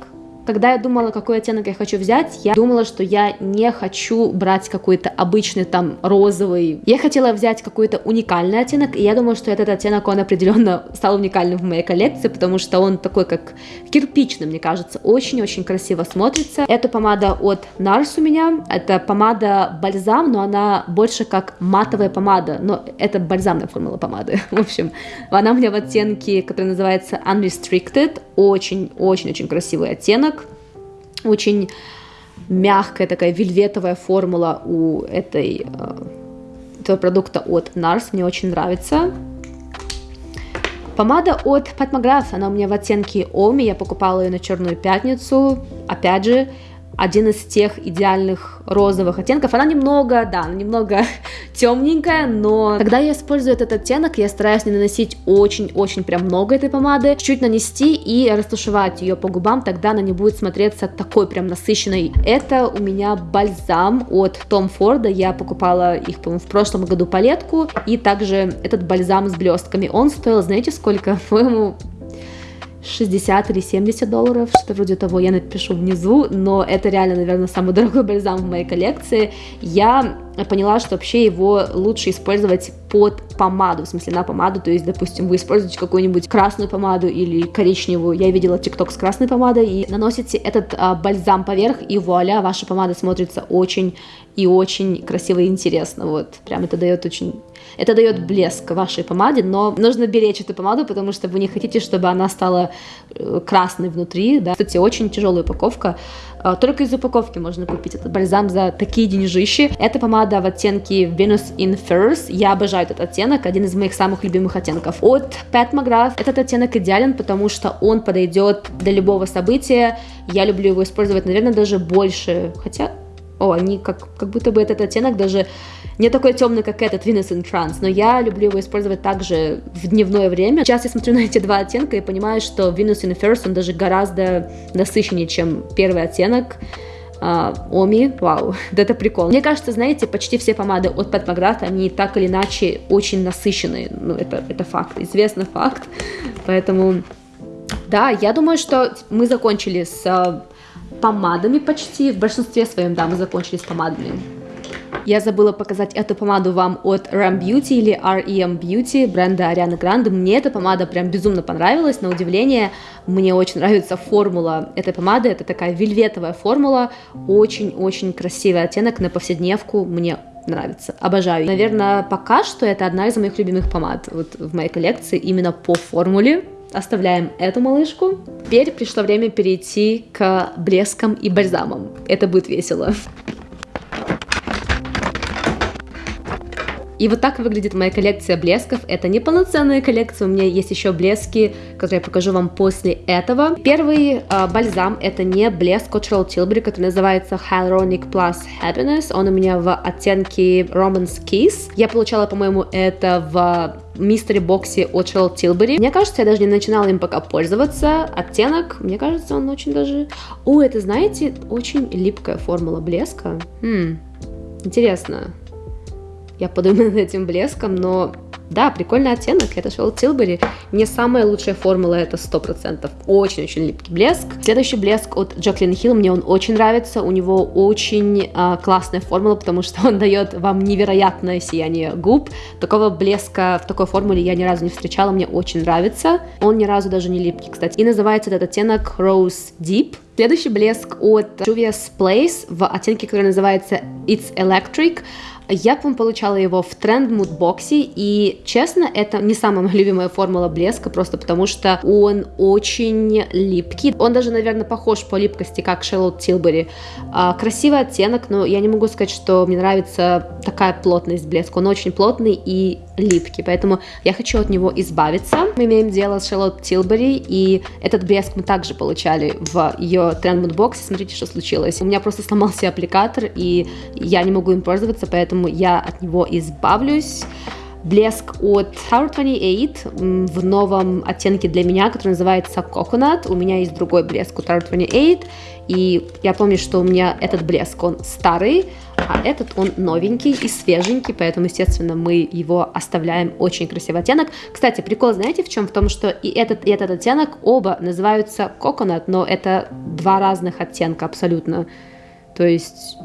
Когда я думала, какой оттенок я хочу взять, я думала, что я не хочу брать какой-то обычный там розовый. Я хотела взять какой-то уникальный оттенок, и я думаю, что этот оттенок, он определенно стал уникальным в моей коллекции, потому что он такой, как кирпичный, мне кажется, очень-очень красиво смотрится. Это помада от NARS у меня, это помада бальзам, но она больше как матовая помада, но это бальзамная формула помады. В общем, она у меня в оттенке, который называется Unrestricted, очень-очень-очень красивый оттенок. Очень мягкая такая вельветовая формула у этой, э, этого продукта от NARS. Мне очень нравится. Помада от Pat McGrath, она у меня в оттенке Оми, я покупала ее на Черную Пятницу. Опять же, один из тех идеальных розовых оттенков. Она немного, да, немного темненькая, но когда я использую этот оттенок, я стараюсь не наносить очень-очень прям много этой помады, чуть нанести и растушевать ее по губам, тогда она не будет смотреться такой прям насыщенной. Это у меня бальзам от Tom Ford, я покупала их, по-моему, в прошлом году палетку, и также этот бальзам с блестками, он стоил, знаете, сколько? По-моему, 60 или 70 долларов, что-то вроде того, я напишу внизу, но это реально, наверное, самый дорогой бальзам в моей коллекции. Я поняла, что вообще его лучше использовать под помаду, в смысле на помаду, то есть, допустим, вы используете какую-нибудь красную помаду или коричневую, я видела тикток с красной помадой, и наносите этот а, бальзам поверх, и вуаля, ваша помада смотрится очень и очень красиво и интересно, вот, прям это дает очень это дает блеск вашей помаде, но нужно беречь эту помаду, потому что вы не хотите, чтобы она стала э, красной внутри, да. Кстати, очень тяжелая упаковка, а, только из упаковки можно купить этот бальзам за такие деньжищи. Эта помада в оттенке Venus in Furs. Я обожаю этот оттенок, один из моих самых любимых оттенков. От Pat McGrath этот оттенок идеален, потому что он подойдет для любого события. Я люблю его использовать, наверное, даже больше. Хотя, о, они как, как будто бы этот оттенок даже не такой темный, как этот Venus in Trance, но я люблю его использовать также в дневное время. Сейчас я смотрю на эти два оттенка и понимаю, что Venus in First, он даже гораздо насыщеннее, чем первый оттенок. Uh, Оми, вау, да это прикол. Мне кажется, знаете, почти все помады от Pat McGrath, они так или иначе очень насыщенные. Ну, это, это факт, известный факт. Поэтому, да, я думаю, что мы закончили с uh, помадами почти. В большинстве своем, да, мы закончили с помадами. Я забыла показать эту помаду вам от Ram Beauty или REM Beauty бренда Арианы Гранде. Мне эта помада прям безумно понравилась, на удивление. Мне очень нравится формула этой помады. Это такая вельветовая формула, очень-очень красивый оттенок на повседневку. Мне нравится, обожаю. Наверное, пока что это одна из моих любимых помад вот в моей коллекции именно по формуле. Оставляем эту малышку. Теперь пришло время перейти к блескам и бальзамам. Это будет весело. И вот так выглядит моя коллекция блесков. Это не полноценная коллекция, у меня есть еще блески, которые я покажу вам после этого. Первый э, бальзам это не блеск от Charlotte Tilbury, который называется Hyaluronic Plus Happiness. Он у меня в оттенке Romance Kiss. Я получала, по-моему, это в мистере боксе от Charlotte Tilbury. Мне кажется, я даже не начинала им пока пользоваться. Оттенок, мне кажется, он очень даже... О, это, знаете, очень липкая формула блеска. Хм, интересно я подумаю над этим блеском, но да, прикольный оттенок, это Charlotte Tilbury. Не самая лучшая формула, это 100%. Очень-очень липкий блеск. Следующий блеск от Jacqueline Hill, мне он очень нравится. У него очень э, классная формула, потому что он дает вам невероятное сияние губ. Такого блеска в такой формуле я ни разу не встречала, мне очень нравится. Он ни разу даже не липкий, кстати. И называется этот оттенок Rose Deep. Следующий блеск от Juvia's Place в оттенке, который называется It's Electric. Я, по получала его в тренд мудбоксе, и, честно, это не самая моя любимая формула блеска, просто потому что он очень липкий. Он даже, наверное, похож по липкости, как Charlotte Tilbury. А, красивый оттенок, но я не могу сказать, что мне нравится такая плотность блеска. Он очень плотный и липкий, поэтому я хочу от него избавиться. Мы имеем дело с Charlotte Tilbury, и этот блеск мы также получали в ее тренд мудбоксе. Смотрите, что случилось. У меня просто сломался аппликатор, и я не могу им пользоваться, поэтому поэтому я от него избавлюсь. Блеск от Tower 28 в новом оттенке для меня, который называется Coconut. У меня есть другой блеск у Tower 28, и я помню, что у меня этот блеск, он старый, а этот он новенький и свеженький, поэтому, естественно, мы его оставляем. Очень красивый оттенок. Кстати, прикол, знаете, в чем? В том, что и этот, и этот оттенок оба называются Coconut, но это два разных оттенка абсолютно. То есть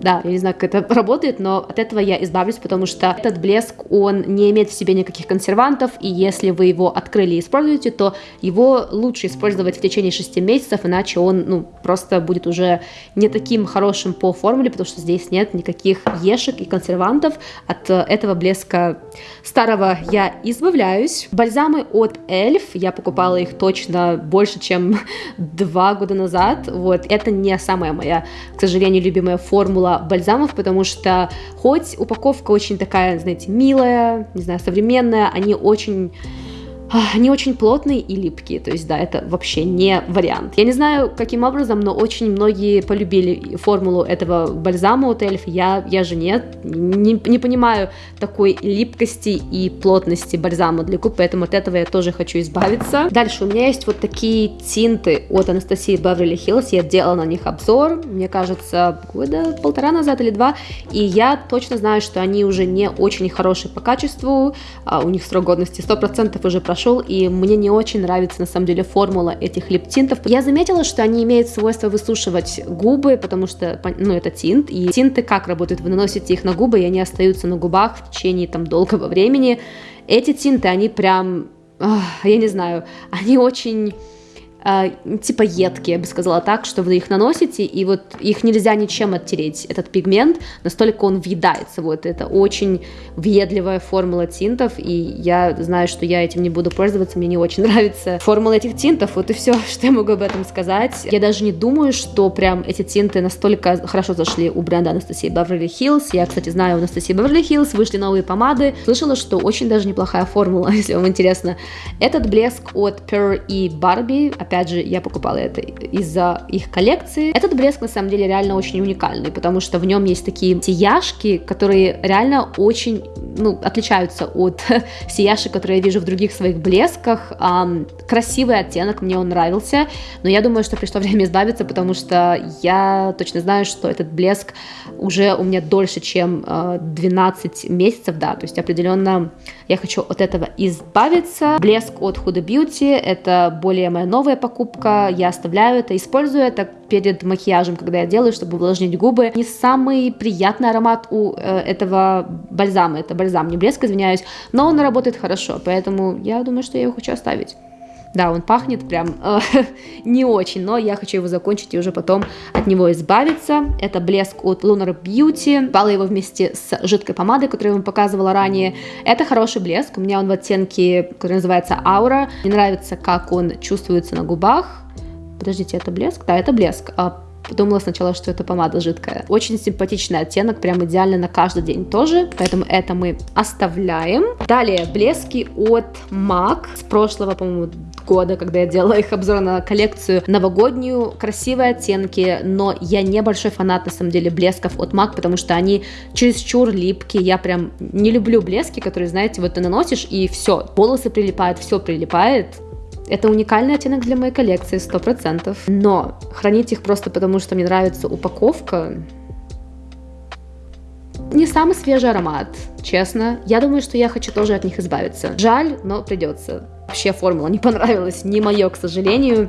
да, я не знаю, как это работает, но от этого я избавлюсь, потому что этот блеск, он не имеет в себе никаких консервантов, и если вы его открыли и используете, то его лучше использовать в течение 6 месяцев, иначе он, ну, просто будет уже не таким хорошим по формуле, потому что здесь нет никаких ешек и консервантов. От этого блеска старого я избавляюсь. Бальзамы от Эльф, я покупала их точно больше, чем два года назад, вот, это не самая моя, к сожалению, любимая формула бальзамов, потому что хоть упаковка очень такая, знаете, милая, не знаю, современная, они очень они очень плотные и липкие, то есть, да, это вообще не вариант. Я не знаю, каким образом, но очень многие полюбили формулу этого бальзама от e.l.f., я, я же нет, не, не понимаю такой липкости и плотности бальзама для губ, поэтому от этого я тоже хочу избавиться. Дальше у меня есть вот такие тинты от Анастасии Beverly Hills, я делала на них обзор, мне кажется, года полтора назад или два, и я точно знаю, что они уже не очень хорошие по качеству, а у них срок годности 100% уже прошел, прошел, и мне не очень нравится на самом деле формула этих липтинтов. Я заметила, что они имеют свойство высушивать губы, потому что, ну, это тинт, и тинты как работают? Вы наносите их на губы, и они остаются на губах в течение там долгого времени. Эти тинты, они прям, я не знаю, они очень типа едкие, я бы сказала так, что вы их наносите, и вот их нельзя ничем оттереть, этот пигмент, настолько он въедается, вот, это очень въедливая формула тинтов, и я знаю, что я этим не буду пользоваться, мне не очень нравится формула этих тинтов, вот и все, что я могу об этом сказать. Я даже не думаю, что прям эти тинты настолько хорошо зашли у бренда Анастасии Beverly Hills, я, кстати, знаю, у Анастасии Beverly Hills вышли новые помады, слышала, что очень даже неплохая формула, если вам интересно. Этот блеск от Pearl и Barbie, опять же, я покупала это из-за их коллекции. Этот блеск, на самом деле, реально очень уникальный, потому что в нем есть такие сияшки, которые реально очень, ну, отличаются от сияшек, которые я вижу в других своих блесках. Красивый оттенок, мне он нравился, но я думаю, что пришло время избавиться, потому что я точно знаю, что этот блеск уже у меня дольше, чем uh, 12 месяцев, да, то есть определенно я хочу от этого избавиться. Блеск от Huda Beauty, это более моя новая покупка, я оставляю это, использую это перед макияжем, когда я делаю, чтобы увлажнить губы. Не самый приятный аромат у э, этого бальзама, это бальзам, не блеск, извиняюсь, но он работает хорошо, поэтому я думаю, что я его хочу оставить. Да, он пахнет прям э, не очень, но я хочу его закончить и уже потом от него избавиться. Это блеск от Lunar Beauty. Бала его вместе с жидкой помадой, которую я вам показывала ранее. Это хороший блеск. У меня он в оттенке, который называется Aura. Мне нравится, как он чувствуется на губах. Подождите, это блеск? Да, это блеск. А Подумала сначала, что это помада жидкая. Очень симпатичный оттенок, прям идеально на каждый день тоже, поэтому это мы оставляем. Далее, блески от MAC с прошлого, по-моему, года, когда я делала их обзор на коллекцию новогоднюю. Красивые оттенки, но я не большой фанат, на самом деле, блесков от MAC, потому что они чересчур липкие. Я прям не люблю блески, которые, знаете, вот ты наносишь, и все, волосы прилипают, все прилипает. Это уникальный оттенок для моей коллекции, 100%. Но хранить их просто потому, что мне нравится упаковка, не самый свежий аромат, честно. Я думаю, что я хочу тоже от них избавиться. Жаль, но придется. Вообще формула не понравилась, не мое, к сожалению.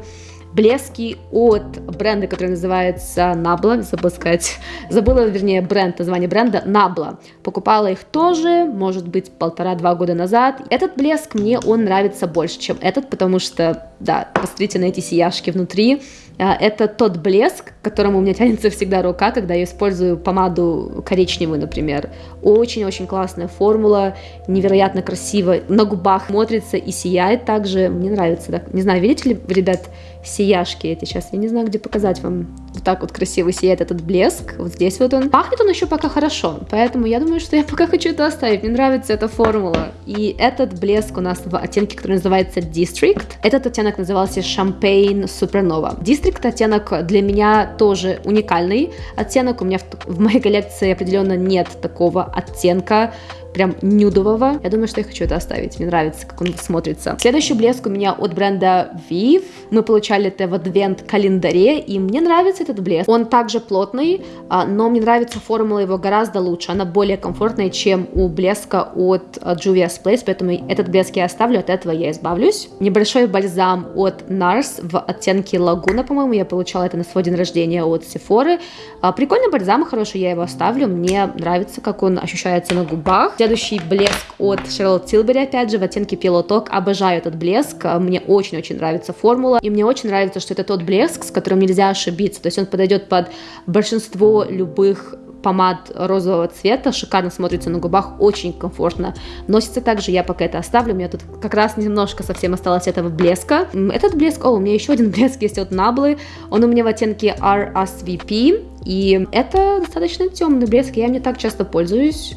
Блески от бренда, который называется Nabla, забыла сказать, забыла, вернее, бренд, название бренда Nabla. Покупала их тоже, может быть, полтора-два года назад. Этот блеск мне, он нравится больше, чем этот, потому что, да, посмотрите на эти сияшки внутри, это тот блеск, к которому у меня тянется всегда рука, когда я использую помаду коричневую, например. Очень-очень классная формула, невероятно красиво, на губах смотрится и сияет также. Мне нравится. Так. Не знаю, видите ли, ребят, сияшки эти сейчас? Я не знаю, где показать вам. Вот так вот красиво сияет этот блеск. Вот здесь вот он. Пахнет он еще пока хорошо, поэтому я думаю, что я пока хочу это оставить. Мне нравится эта формула. И этот блеск у нас в оттенке, который называется District. Этот оттенок назывался Champagne Supernova. District оттенок для меня тоже уникальный оттенок. У меня в, в моей коллекции определенно нет такого оттенка прям нюдового. Я думаю, что я хочу это оставить. Мне нравится, как он смотрится. Следующий блеск у меня от бренда Viv. Мы получали это в адвент-календаре, и мне нравится этот блеск. Он также плотный, а, но мне нравится формула его гораздо лучше. Она более комфортная, чем у блеска от а, Juvia's Place, поэтому этот блеск я оставлю, от этого я избавлюсь. Небольшой бальзам от NARS в оттенке Лагуна, по-моему, я получала это на свой день рождения от Sephora. А, прикольный бальзам, хороший, я его оставлю. Мне нравится, как он ощущается на губах. Следующий блеск от Charlotte Tilbury, опять же, в оттенке Talk. Обожаю этот блеск, мне очень-очень нравится формула, и мне очень нравится, что это тот блеск, с которым нельзя ошибиться, то есть он подойдет под большинство любых помад розового цвета, шикарно смотрится на губах, очень комфортно. Носится. Также, я пока это оставлю, у меня тут как раз немножко совсем осталось этого блеска. Этот блеск, о, у меня еще один блеск есть от Наблы, он у меня в оттенке RSVP, и это достаточно темный блеск, я им не так часто пользуюсь,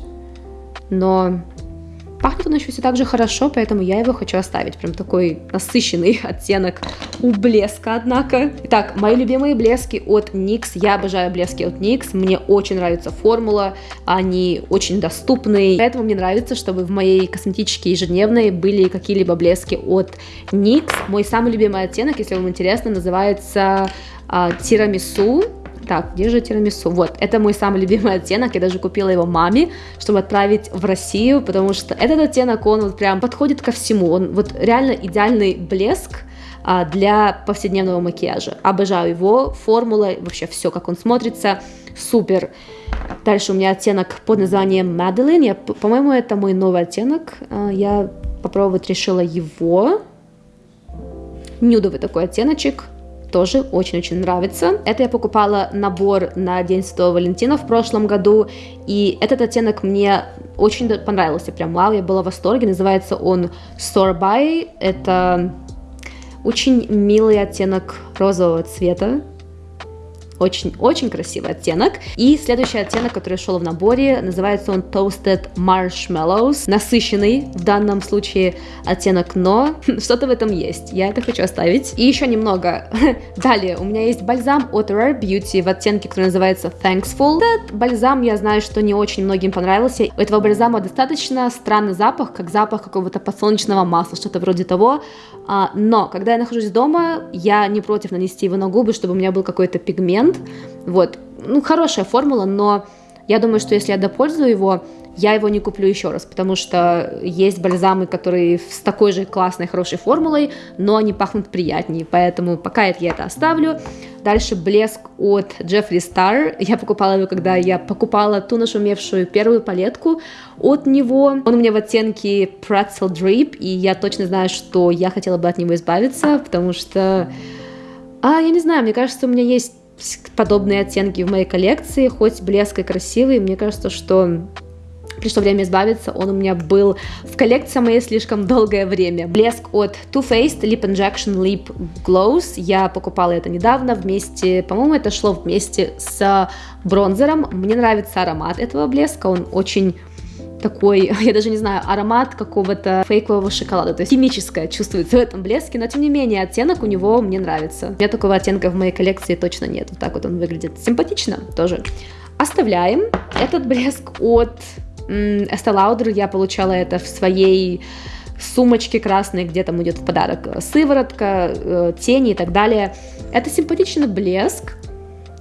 но пахнет он еще все так же хорошо, поэтому я его хочу оставить. Прям такой насыщенный оттенок у блеска, однако. Итак, мои любимые блески от NYX. Я обожаю блески от NYX. Мне очень нравится формула. Они очень доступны. Поэтому мне нравится, чтобы в моей косметичке ежедневной были какие-либо блески от NYX. Мой самый любимый оттенок, если вам интересно, называется а, тирамису так, где же тирамису? Вот, это мой самый любимый оттенок, я даже купила его маме, чтобы отправить в Россию, потому что этот оттенок, он вот прям подходит ко всему, он вот реально идеальный блеск, а, для повседневного макияжа. Обожаю его, формула, вообще все, как он смотрится, супер. Дальше у меня оттенок под названием Madeline, по-моему, это мой новый оттенок, а, я попробовать решила его. нюдовый такой оттеночек, тоже очень-очень нравится. Это я покупала набор на День Святого Валентина в прошлом году, и этот оттенок мне очень понравился, прям вау, я была в восторге. Называется он Sorbay, это очень милый оттенок розового цвета, очень-очень красивый оттенок. И следующий оттенок, который шел в наборе, называется он Toasted Marshmallows. Насыщенный в данном случае оттенок, но что-то в этом есть. Я это хочу оставить. И еще немного. Далее, у меня есть бальзам от Rare Beauty в оттенке, который называется Thankful. Этот бальзам, я знаю, что не очень многим понравился. У этого бальзама достаточно странный запах, как запах какого-то подсолнечного масла, что-то вроде того. А, но, когда я нахожусь дома, я не против нанести его на губы, чтобы у меня был какой-то пигмент. Вот. Ну, хорошая формула, но я думаю, что если я допользую его, я его не куплю еще раз, потому что есть бальзамы, которые с такой же классной, хорошей формулой, но они пахнут приятнее, поэтому пока я это оставлю. Дальше блеск от Джеффри Стар. Я покупала его, когда я покупала ту нашумевшую первую палетку от него. Он у меня в оттенке Pretzel Drip, и я точно знаю, что я хотела бы от него избавиться, потому что... А, я не знаю, мне кажется, у меня есть подобные оттенки в моей коллекции, хоть блеск и красивый, мне кажется, что пришло время избавиться, он у меня был в коллекции моей слишком долгое время. Блеск от Too Faced Lip Injection Lip Glows, я покупала это недавно вместе, по-моему, это шло вместе с бронзером, мне нравится аромат этого блеска, он очень такой, я даже не знаю, аромат какого-то фейкового шоколада, то есть химическое чувствуется в этом блеске, но тем не менее оттенок у него мне нравится. У меня такого оттенка в моей коллекции точно нет, вот так вот он выглядит симпатично тоже. Оставляем этот блеск от Estee Lauder, я получала это в своей сумочке красной, где там идет в подарок сыворотка, э, тени и так далее. Это симпатичный блеск,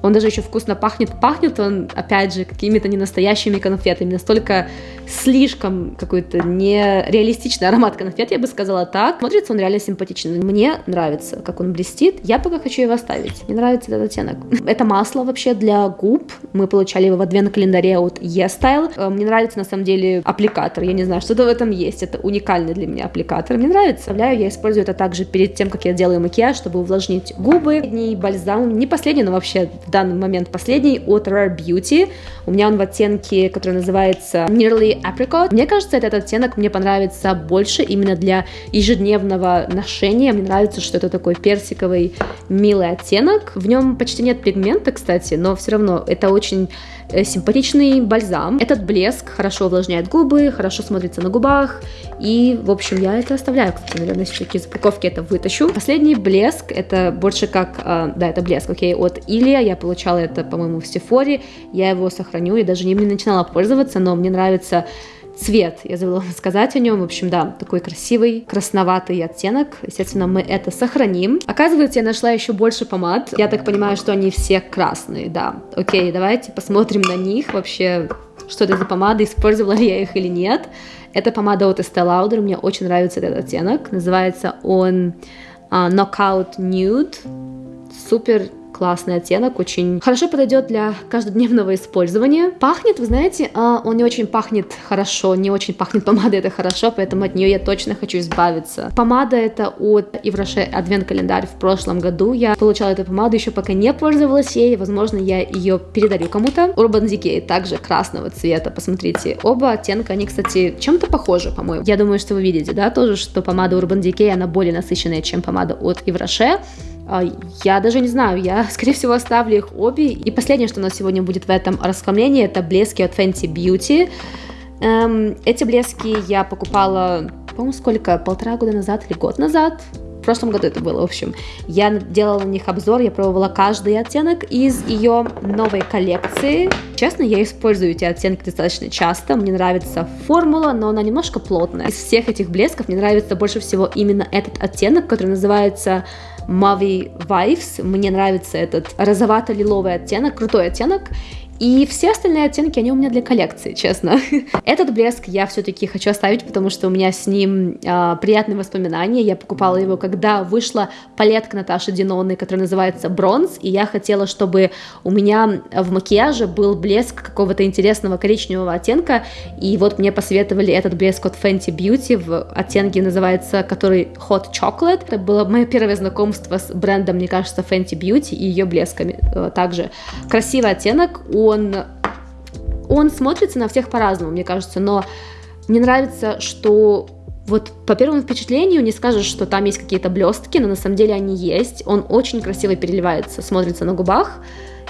он даже еще вкусно пахнет. Пахнет он, опять же, какими-то ненастоящими конфетами. Настолько слишком какой-то нереалистичный аромат конфет, я бы сказала так. Смотрится он реально симпатичный. Мне нравится, как он блестит. Я пока хочу его оставить. Мне нравится этот оттенок. Это масло вообще для губ. Мы получали его в адвент-календаре от E-Style. Э, мне нравится, на самом деле, аппликатор. Я не знаю, что-то в этом есть. Это уникальный для меня аппликатор. Мне нравится. Я использую это также перед тем, как я делаю макияж, чтобы увлажнить губы. Последний бальзам, не последний, но вообще данный момент последний от Rare Beauty. У меня он в оттенке, который называется Nearly Apricot. Мне кажется, этот оттенок мне понравится больше именно для ежедневного ношения. Мне нравится, что это такой персиковый милый оттенок. В нем почти нет пигмента, кстати, но все равно это очень Э, симпатичный бальзам. Этот блеск хорошо увлажняет губы, хорошо смотрится на губах. И, в общем, я это оставляю. Кстати, наверное, все-таки из упаковки это вытащу. Последний блеск, это больше как... Э, да, это блеск, окей, от Илья. Я получала это, по-моему, в Сефоре. Я его сохраню. Я даже им не начинала пользоваться, но мне нравится Цвет, я забыла сказать о нем. В общем, да, такой красивый, красноватый оттенок. Естественно, мы это сохраним. Оказывается, я нашла еще больше помад. Я так понимаю, что они все красные, да. Окей, давайте посмотрим на них вообще, что это за помада, использовала ли я их или нет. Это помада от Estee Lauder, мне очень нравится этот оттенок. Называется он uh, Knockout Nude. Супер классный оттенок, очень хорошо подойдет для каждодневного использования. Пахнет, вы знаете, а, он не очень пахнет хорошо, не очень пахнет помадой, это хорошо, поэтому от нее я точно хочу избавиться. Помада это от Ивраше Адвент календарь в прошлом году. Я получала эту помаду, еще пока не пользовалась ей, возможно, я ее передарю кому-то. Urban Decay также красного цвета, посмотрите. Оба оттенка, они, кстати, чем-то похожи, по-моему. Я думаю, что вы видите, да, тоже, что помада Urban Decay, она более насыщенная, чем помада от Ивраше. А, я даже не знаю, я, скорее всего, оставлю их обе. И последнее, что у нас сегодня будет в этом расхламлении, это блески от Fenty Beauty. Эм, эти блески я покупала, по-моему, сколько? Полтора года назад или год назад? В прошлом году это было, в общем. Я делала на них обзор, я пробовала каждый оттенок из ее новой коллекции. Честно, я использую эти оттенки достаточно часто. Мне нравится формула, но она немножко плотная. Из всех этих блесков мне нравится больше всего именно этот оттенок, который называется Mavi Vibes. Мне нравится этот розовато-лиловый оттенок, крутой оттенок. И все остальные оттенки, они у меня для коллекции, честно. Этот блеск я все-таки хочу оставить, потому что у меня с ним э, приятные воспоминания. Я покупала его, когда вышла палетка Наташи Диноны, которая называется «Бронз», и я хотела, чтобы у меня в макияже был блеск какого-то интересного коричневого оттенка, и вот мне посоветовали этот блеск от Fenty Beauty в оттенке называется, который Hot Chocolate. Это было мое первое знакомство с брендом, мне кажется, Fenty Beauty и ее блесками э, также. Красивый оттенок, он, он смотрится на всех по-разному, мне кажется, но мне нравится, что вот по первому впечатлению не скажешь, что там есть какие-то блестки, но на самом деле они есть. Он очень красиво переливается, смотрится на губах.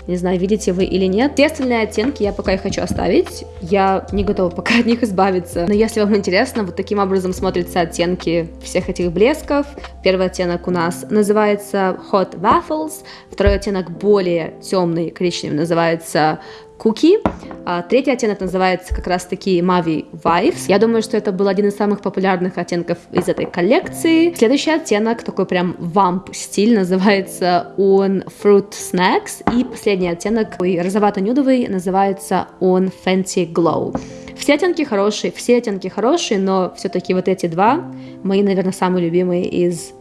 Не знаю, видите вы или нет. Все остальные оттенки я пока и хочу оставить. Я не готова пока от них избавиться. Но если вам интересно, вот таким образом смотрятся оттенки всех этих блесков. Первый оттенок у нас называется Hot Waffles. Второй оттенок более темный, коричневый, называется Cookie. А, третий оттенок называется как раз-таки Mavi Vibes. Я думаю, что это был один из самых популярных оттенков из этой коллекции. Следующий оттенок, такой прям вамп стиль, называется он Fruit Snacks. И последний оттенок, розовато-нюдовый, называется он Fancy Glow. Все оттенки хорошие, все оттенки хорошие, но все-таки вот эти два мои, наверное, самые любимые из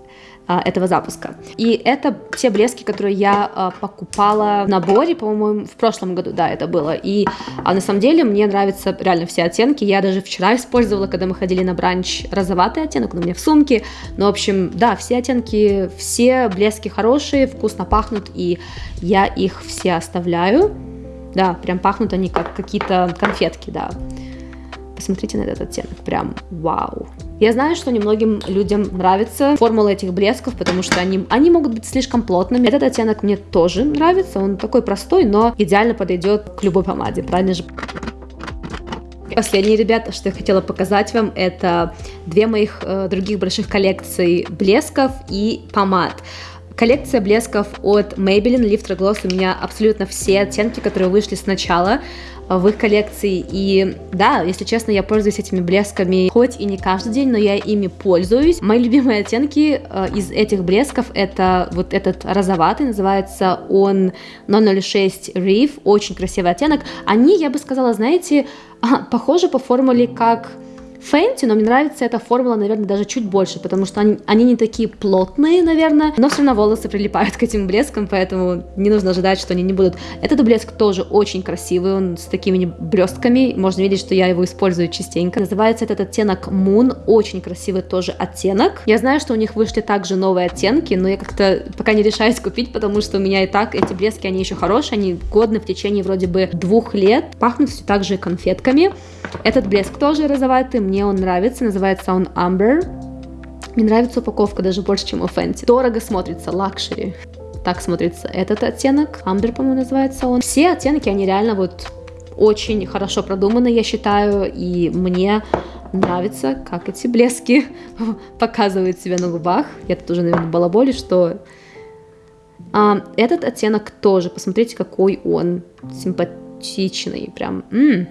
этого запуска. И это те блески, которые я а, покупала в наборе, по-моему, в прошлом году, да, это было. И а на самом деле мне нравятся реально все оттенки. Я даже вчера использовала, когда мы ходили на бранч, розоватый оттенок, он у меня в сумке. Ну, в общем, да, все оттенки, все блески хорошие, вкусно пахнут, и я их все оставляю. Да, прям пахнут они как какие-то конфетки, да. Посмотрите на этот оттенок, прям вау. Я знаю, что немногим людям нравится формула этих блесков, потому что они, они могут быть слишком плотными. Этот оттенок мне тоже нравится, он такой простой, но идеально подойдет к любой помаде, правильно же? Последние, ребята, что я хотела показать вам, это две моих э, других больших коллекций блесков и помад. Коллекция блесков от Maybelline Lifter Gloss у меня абсолютно все оттенки, которые вышли сначала в их коллекции. И да, если честно, я пользуюсь этими блесками хоть и не каждый день, но я ими пользуюсь. Мои любимые оттенки э, из этих блесков это вот этот розоватый, называется он 006 Reef, очень красивый оттенок. Они, я бы сказала, знаете, похожи по формуле как Фэнти, но мне нравится эта формула, наверное, даже чуть больше, потому что они, они не такие плотные, наверное, но все равно волосы прилипают к этим блескам, поэтому не нужно ожидать, что они не будут. Этот блеск тоже очень красивый, он с такими блестками, можно видеть, что я его использую частенько. Называется этот оттенок Moon, очень красивый тоже оттенок. Я знаю, что у них вышли также новые оттенки, но я как-то пока не решаюсь купить, потому что у меня и так эти блески, они еще хорошие, они годны в течение вроде бы двух лет, пахнут все так же конфетками. Этот блеск тоже розоватый, мне он нравится, называется он Amber. Мне нравится упаковка даже больше, чем у Fenty. Дорого смотрится, luxury. Так смотрится этот оттенок. Amber, по-моему, называется он. Все оттенки, они реально вот очень хорошо продуманы, я считаю, и мне нравится, как эти блески показывают себя на губах. Я тут уже, наверное, балаболю, что а, этот оттенок тоже, посмотрите, какой он симпатичный, прям, м-м,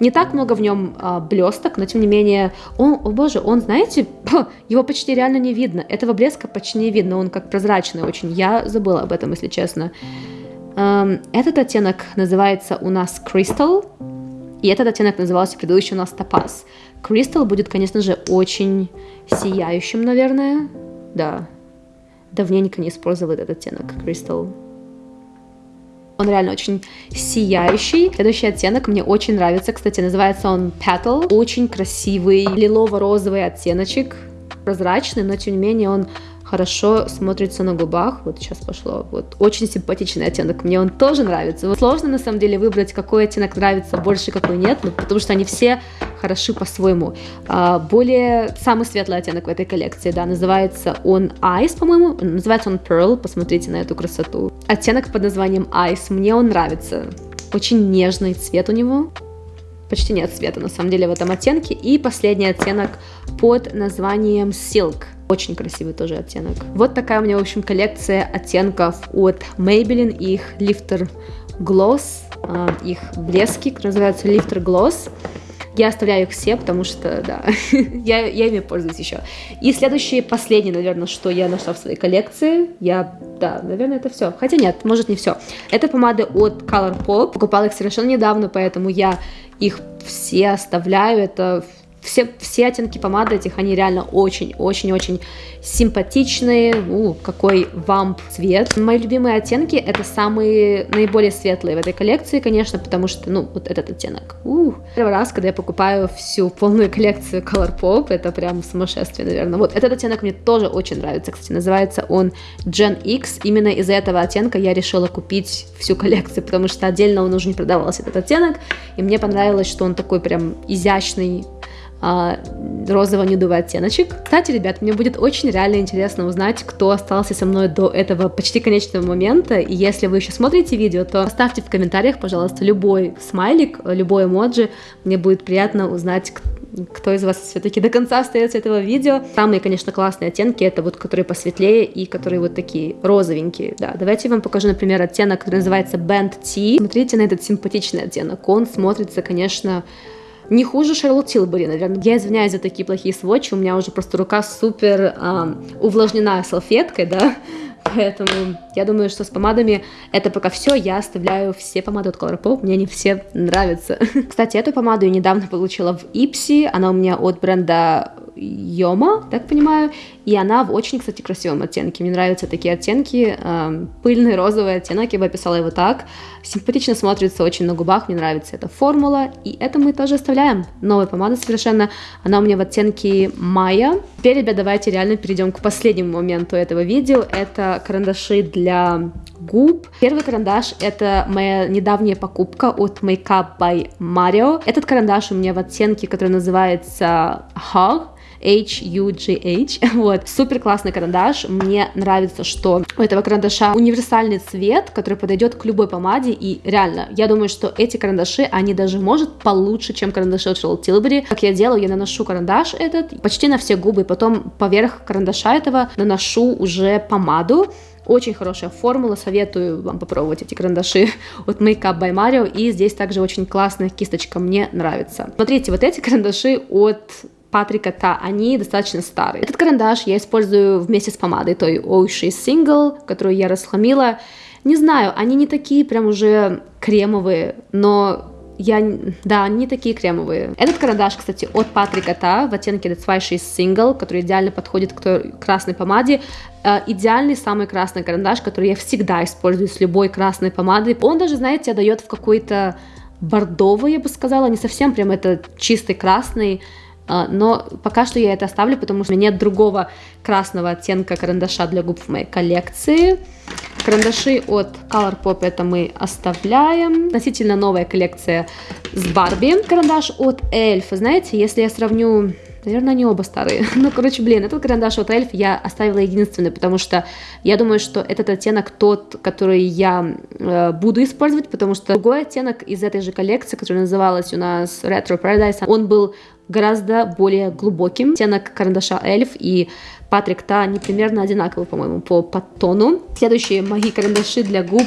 не так много в нем а, блесток, но тем не менее, он, о боже, он, знаете, его почти реально не видно. Этого блеска почти не видно, он как прозрачный очень. Я забыла об этом, если честно. Эм, этот оттенок называется у нас Crystal, и этот оттенок назывался предыдущий у нас Topaz. Crystal будет, конечно же, очень сияющим, наверное. Да. Давненько не использовал этот оттенок Crystal. Он реально очень сияющий. Следующий оттенок мне очень нравится, кстати, называется он Petal. Очень красивый лилово-розовый оттеночек, прозрачный, но тем не менее он хорошо смотрится на губах. Вот сейчас пошло. Вот очень симпатичный оттенок. Мне он тоже нравится. Вот сложно на самом деле выбрать, какой оттенок нравится больше, какой нет, ну, потому что они все хороши по-своему. А, более самый светлый оттенок в этой коллекции, да, называется он Ice, по-моему. Называется он Pearl. Посмотрите на эту красоту. Оттенок под названием Ice. Мне он нравится. Очень нежный цвет у него почти нет цвета на самом деле в этом оттенке. И последний оттенок под названием Silk. Очень красивый тоже оттенок. Вот такая у меня, в общем, коллекция оттенков от Maybelline, их Lifter Gloss, а, их блески, называются Lifter Gloss. Я оставляю их все, потому что, да, я, я ими пользуюсь еще. И следующее, последнее, наверное, что я нашла в своей коллекции, я, да, наверное, это все. Хотя нет, может не все. Это помады от Colourpop. Покупала их совершенно недавно, поэтому я их все оставляю. Это все, все оттенки помады этих, они реально очень-очень-очень симпатичные. У, какой вамп цвет. Мои любимые оттенки это самые наиболее светлые в этой коллекции, конечно, потому что, ну, вот этот оттенок. У, первый раз, когда я покупаю всю полную коллекцию Colourpop, это прям сумасшествие, наверное. Вот этот оттенок мне тоже очень нравится, кстати, называется он Gen X. Именно из-за этого оттенка я решила купить всю коллекцию, потому что отдельно он уже не продавался, этот оттенок, и мне понравилось, что он такой прям изящный, а, розово-нюдовый оттеночек. Кстати, ребят, мне будет очень реально интересно узнать, кто остался со мной до этого почти конечного момента. И если вы еще смотрите видео, то оставьте в комментариях, пожалуйста, любой смайлик, любой эмоджи. Мне будет приятно узнать, кто из вас все-таки до конца остается этого видео. Самые, конечно, классные оттенки, это вот которые посветлее и которые вот такие розовенькие. Да, давайте я вам покажу, например, оттенок, который называется Band T. Смотрите на этот симпатичный оттенок. Он смотрится, конечно, не хуже Шарлотт Тилбери, наверное. Я извиняюсь за такие плохие сводчи, у меня уже просто рука супер э, увлажнена салфеткой, да, поэтому я думаю, что с помадами это пока все, я оставляю все помады от Colourpop, мне они все нравятся. Кстати, эту помаду я недавно получила в Ипси, она у меня от бренда Йома, так понимаю, и она в очень, кстати, красивом оттенке. Мне нравятся такие оттенки, э, пыльный розовый оттенок, я бы описала его так. Симпатично смотрится очень на губах, мне нравится эта формула, и это мы тоже оставляем. Новая помада совершенно, она у меня в оттенке Майя. Теперь, ребят, давайте реально перейдем к последнему моменту этого видео, это карандаши для губ. Первый карандаш это моя недавняя покупка от Makeup by Mario. Этот карандаш у меня в оттенке, который называется Hug. H-U-G-H. Вот, супер классный карандаш. Мне нравится, что у этого карандаша универсальный цвет, который подойдет к любой помаде. И реально, я думаю, что эти карандаши, они даже, может, получше, чем карандаши от Charlotte Tilbury. Как я делаю, я наношу карандаш этот почти на все губы, потом поверх карандаша этого наношу уже помаду. Очень хорошая формула, советую вам попробовать эти карандаши от Makeup by Mario. И здесь также очень классная кисточка, мне нравится. Смотрите, вот эти карандаши от Патрика Та, они достаточно старые. Этот карандаш я использую вместе с помадой, той Ocean Single, которую я расхламила. Не знаю, они не такие прям уже кремовые, но я, да, они не такие кремовые. Этот карандаш, кстати, от Патрика Та в оттенке The Zwei Single, который идеально подходит к той красной помаде. Э, идеальный самый красный карандаш, который я всегда использую с любой красной помадой. Он даже, знаете, дает в какой-то бордовый, я бы сказала, не совсем прям это чистый красный, но пока что я это оставлю, потому что нет другого красного оттенка карандаша для губ в моей коллекции. Карандаши от Colourpop это мы оставляем. Относительно новая коллекция с Барби. Карандаш от Эльф. Знаете, если я сравню Наверное, они оба старые. Ну, короче, блин, этот карандаш от Эльф я оставила единственный, потому что я думаю, что этот оттенок тот, который я э, буду использовать, потому что другой оттенок из этой же коллекции, которая называлась у нас Retro Paradise, он был гораздо более глубоким. Оттенок карандаша Эльф и Патрик Та, они примерно одинаковые, по-моему, по подтону. Следующие мои карандаши для губ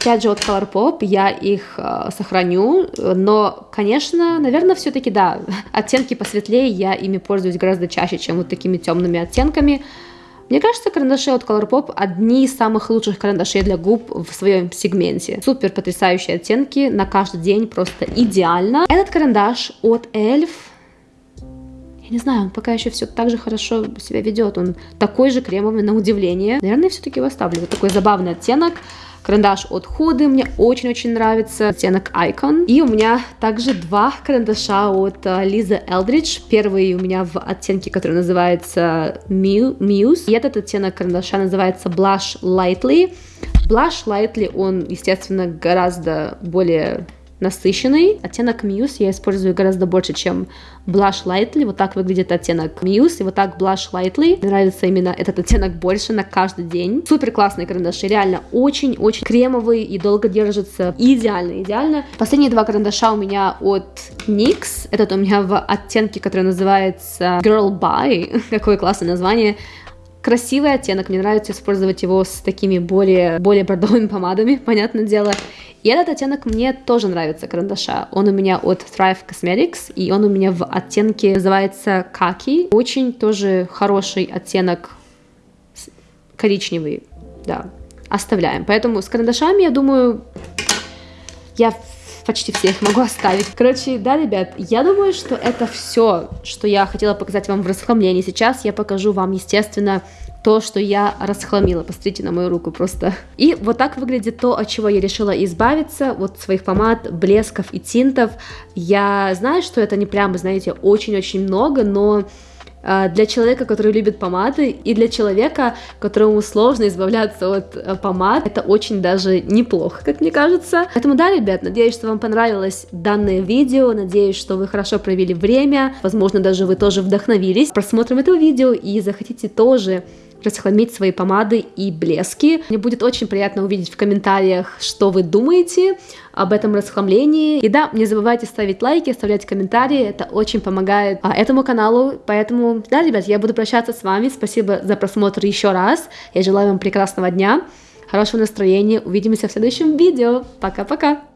Опять же, от Colourpop я их э, сохраню, но, конечно, наверное, все-таки, да, оттенки посветлее, я ими пользуюсь гораздо чаще, чем вот такими темными оттенками. Мне кажется, карандаши от Colourpop одни из самых лучших карандашей для губ в своем сегменте. Супер потрясающие оттенки, на каждый день просто идеально. Этот карандаш от Elf не знаю, он пока еще все так же хорошо себя ведет. Он такой же кремовый на удивление. Наверное, все-таки его оставлю. Вот такой забавный оттенок. Карандаш от Худы мне очень-очень нравится, оттенок Icon. И у меня также два карандаша от Лизы Элдридж. Первый у меня в оттенке, который называется Muse. И этот оттенок карандаша называется Blush Lightly. Blush Lightly, он, естественно, гораздо более насыщенный. Оттенок Muse я использую гораздо больше, чем Blush Lightly. Вот так выглядит оттенок Muse, и вот так Blush Lightly. Мне нравится именно этот оттенок больше на каждый день. Супер классные карандаши, реально очень-очень кремовые и долго держатся. Идеально, идеально. Последние два карандаша у меня от NYX. Этот у меня в оттенке, который называется Girl Bye. Какое классное название красивый оттенок, мне нравится использовать его с такими более, более бордовыми помадами, понятное дело. И этот оттенок мне тоже нравится, карандаша. Он у меня от Thrive Cosmetics, и он у меня в оттенке называется Каки. Очень тоже хороший оттенок коричневый, да, оставляем. Поэтому с карандашами, я думаю, я почти всех могу оставить. Короче, да, ребят, я думаю, что это все, что я хотела показать вам в расхламлении. Сейчас я покажу вам, естественно, то, что я расхламила. Посмотрите на мою руку просто. И вот так выглядит то, от чего я решила избавиться, вот своих помад, блесков и тинтов. Я знаю, что это не прямо, знаете, очень-очень много, но для человека, который любит помады, и для человека, которому сложно избавляться от э, помад, это очень даже неплохо, как мне кажется. Поэтому да, ребят, надеюсь, что вам понравилось данное видео, надеюсь, что вы хорошо провели время, возможно, даже вы тоже вдохновились просмотром этого видео и захотите тоже расхламить свои помады и блески. Мне будет очень приятно увидеть в комментариях, что вы думаете об этом расхламлении. И да, не забывайте ставить лайки, оставлять комментарии, это очень помогает а, этому каналу. Поэтому, да, ребят, я буду прощаться с вами. Спасибо за просмотр еще раз. Я желаю вам прекрасного дня, хорошего настроения. Увидимся в следующем видео. Пока-пока!